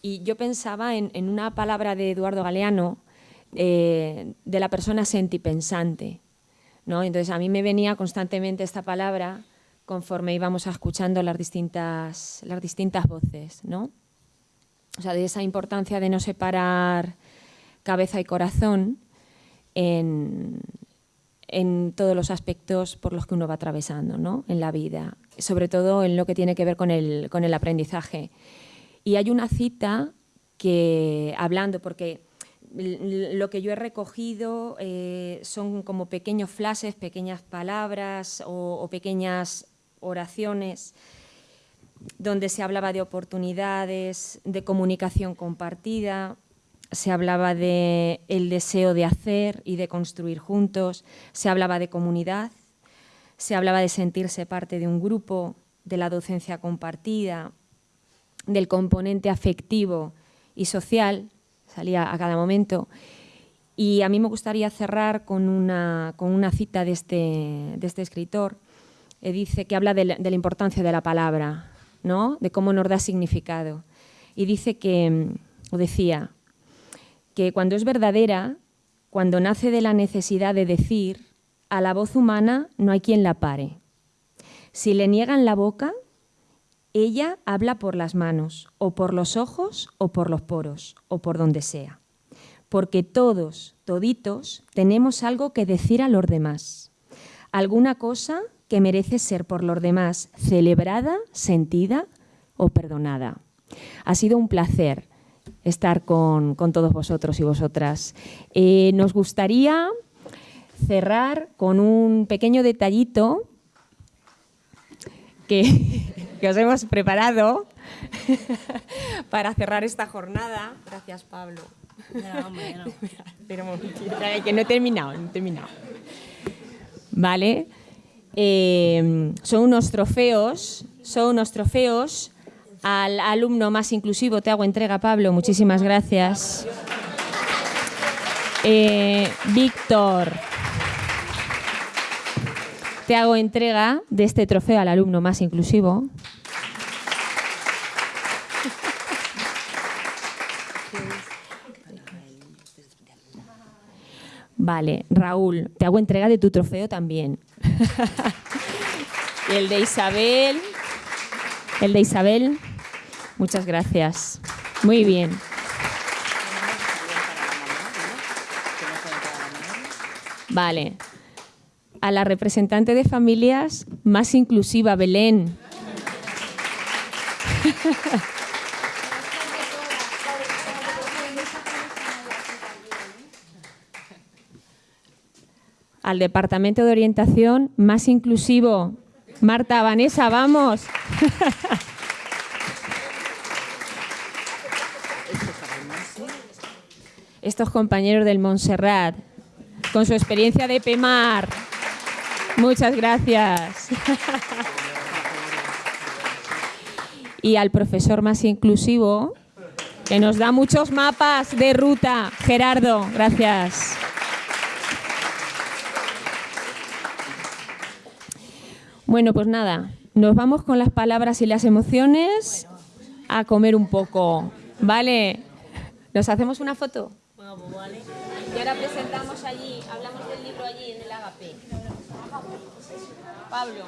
y yo pensaba en, una palabra de Eduardo Galeano, eh, de la persona sentipensante. ¿no? Entonces a mí me venía constantemente esta palabra conforme íbamos escuchando las distintas, las distintas voces. ¿no? O sea, de esa importancia de no separar cabeza y corazón en, en todos los aspectos por los que uno va atravesando ¿no? en la vida, sobre todo en lo que tiene que ver con el, con el aprendizaje. Y hay una cita que, hablando, porque lo que yo he recogido eh, son como pequeños flashes, pequeñas palabras o, pequeñas oraciones donde se hablaba de oportunidades, de comunicación compartida, se hablaba de deseo de hacer y de construir juntos, se hablaba de comunidad, se hablaba de sentirse parte de un grupo, de la docencia compartida, del componente afectivo y social, salía a cada momento. Y a mí me gustaría cerrar con una, con una cita de este, de este escritor, que dice que habla de la, de la importancia de la palabra, de cómo nos da significado. Y dice que, o decía, que cuando es verdadera, cuando nace de la necesidad de decir, a la voz humana no hay quien la pare. Si le niegan la boca, ella habla por las manos, o por los ojos, o por los poros, o por donde sea. Porque todos, toditos, tenemos algo que decir a los demás. Alguna cosa que merece ser por los demás celebrada, sentida o perdonada. Ha sido un placer estar con, con todos vosotros y vosotras. Eh, nos gustaría cerrar con un pequeño detallito que, <laughs> que os hemos preparado <laughs> para cerrar esta jornada. Gracias, Pablo. Espera un momentito, que no he terminado, no he terminado. Vale. Eh, son unos trofeos, son unos trofeos al alumno más inclusivo. Te hago entrega, Pablo. Muchísimas gracias. Eh, Víctor, te hago entrega de este trofeo al alumno más inclusivo. Vale, Raúl, te hago entrega de tu trofeo también. <laughs> y el de Isabel, el de Isabel, muchas gracias. Muy bien. Vale. A la representante de familias más inclusiva, Belén. <laughs> al Departamento de Orientación más inclusivo. Marta, Vanessa, vamos. <laughs> Estos compañeros del Montserrat, con su experiencia de PEMAR. Muchas gracias. <laughs> Y al profesor más inclusivo, que nos da muchos mapas de ruta. Gerardo, gracias. Bueno, pues nada, nos vamos con las palabras y las emociones a comer un poco, ¿vale? ¿Nos hacemos una foto? Y ahora presentamos allí, hablamos del libro allí en el Agape. Pablo.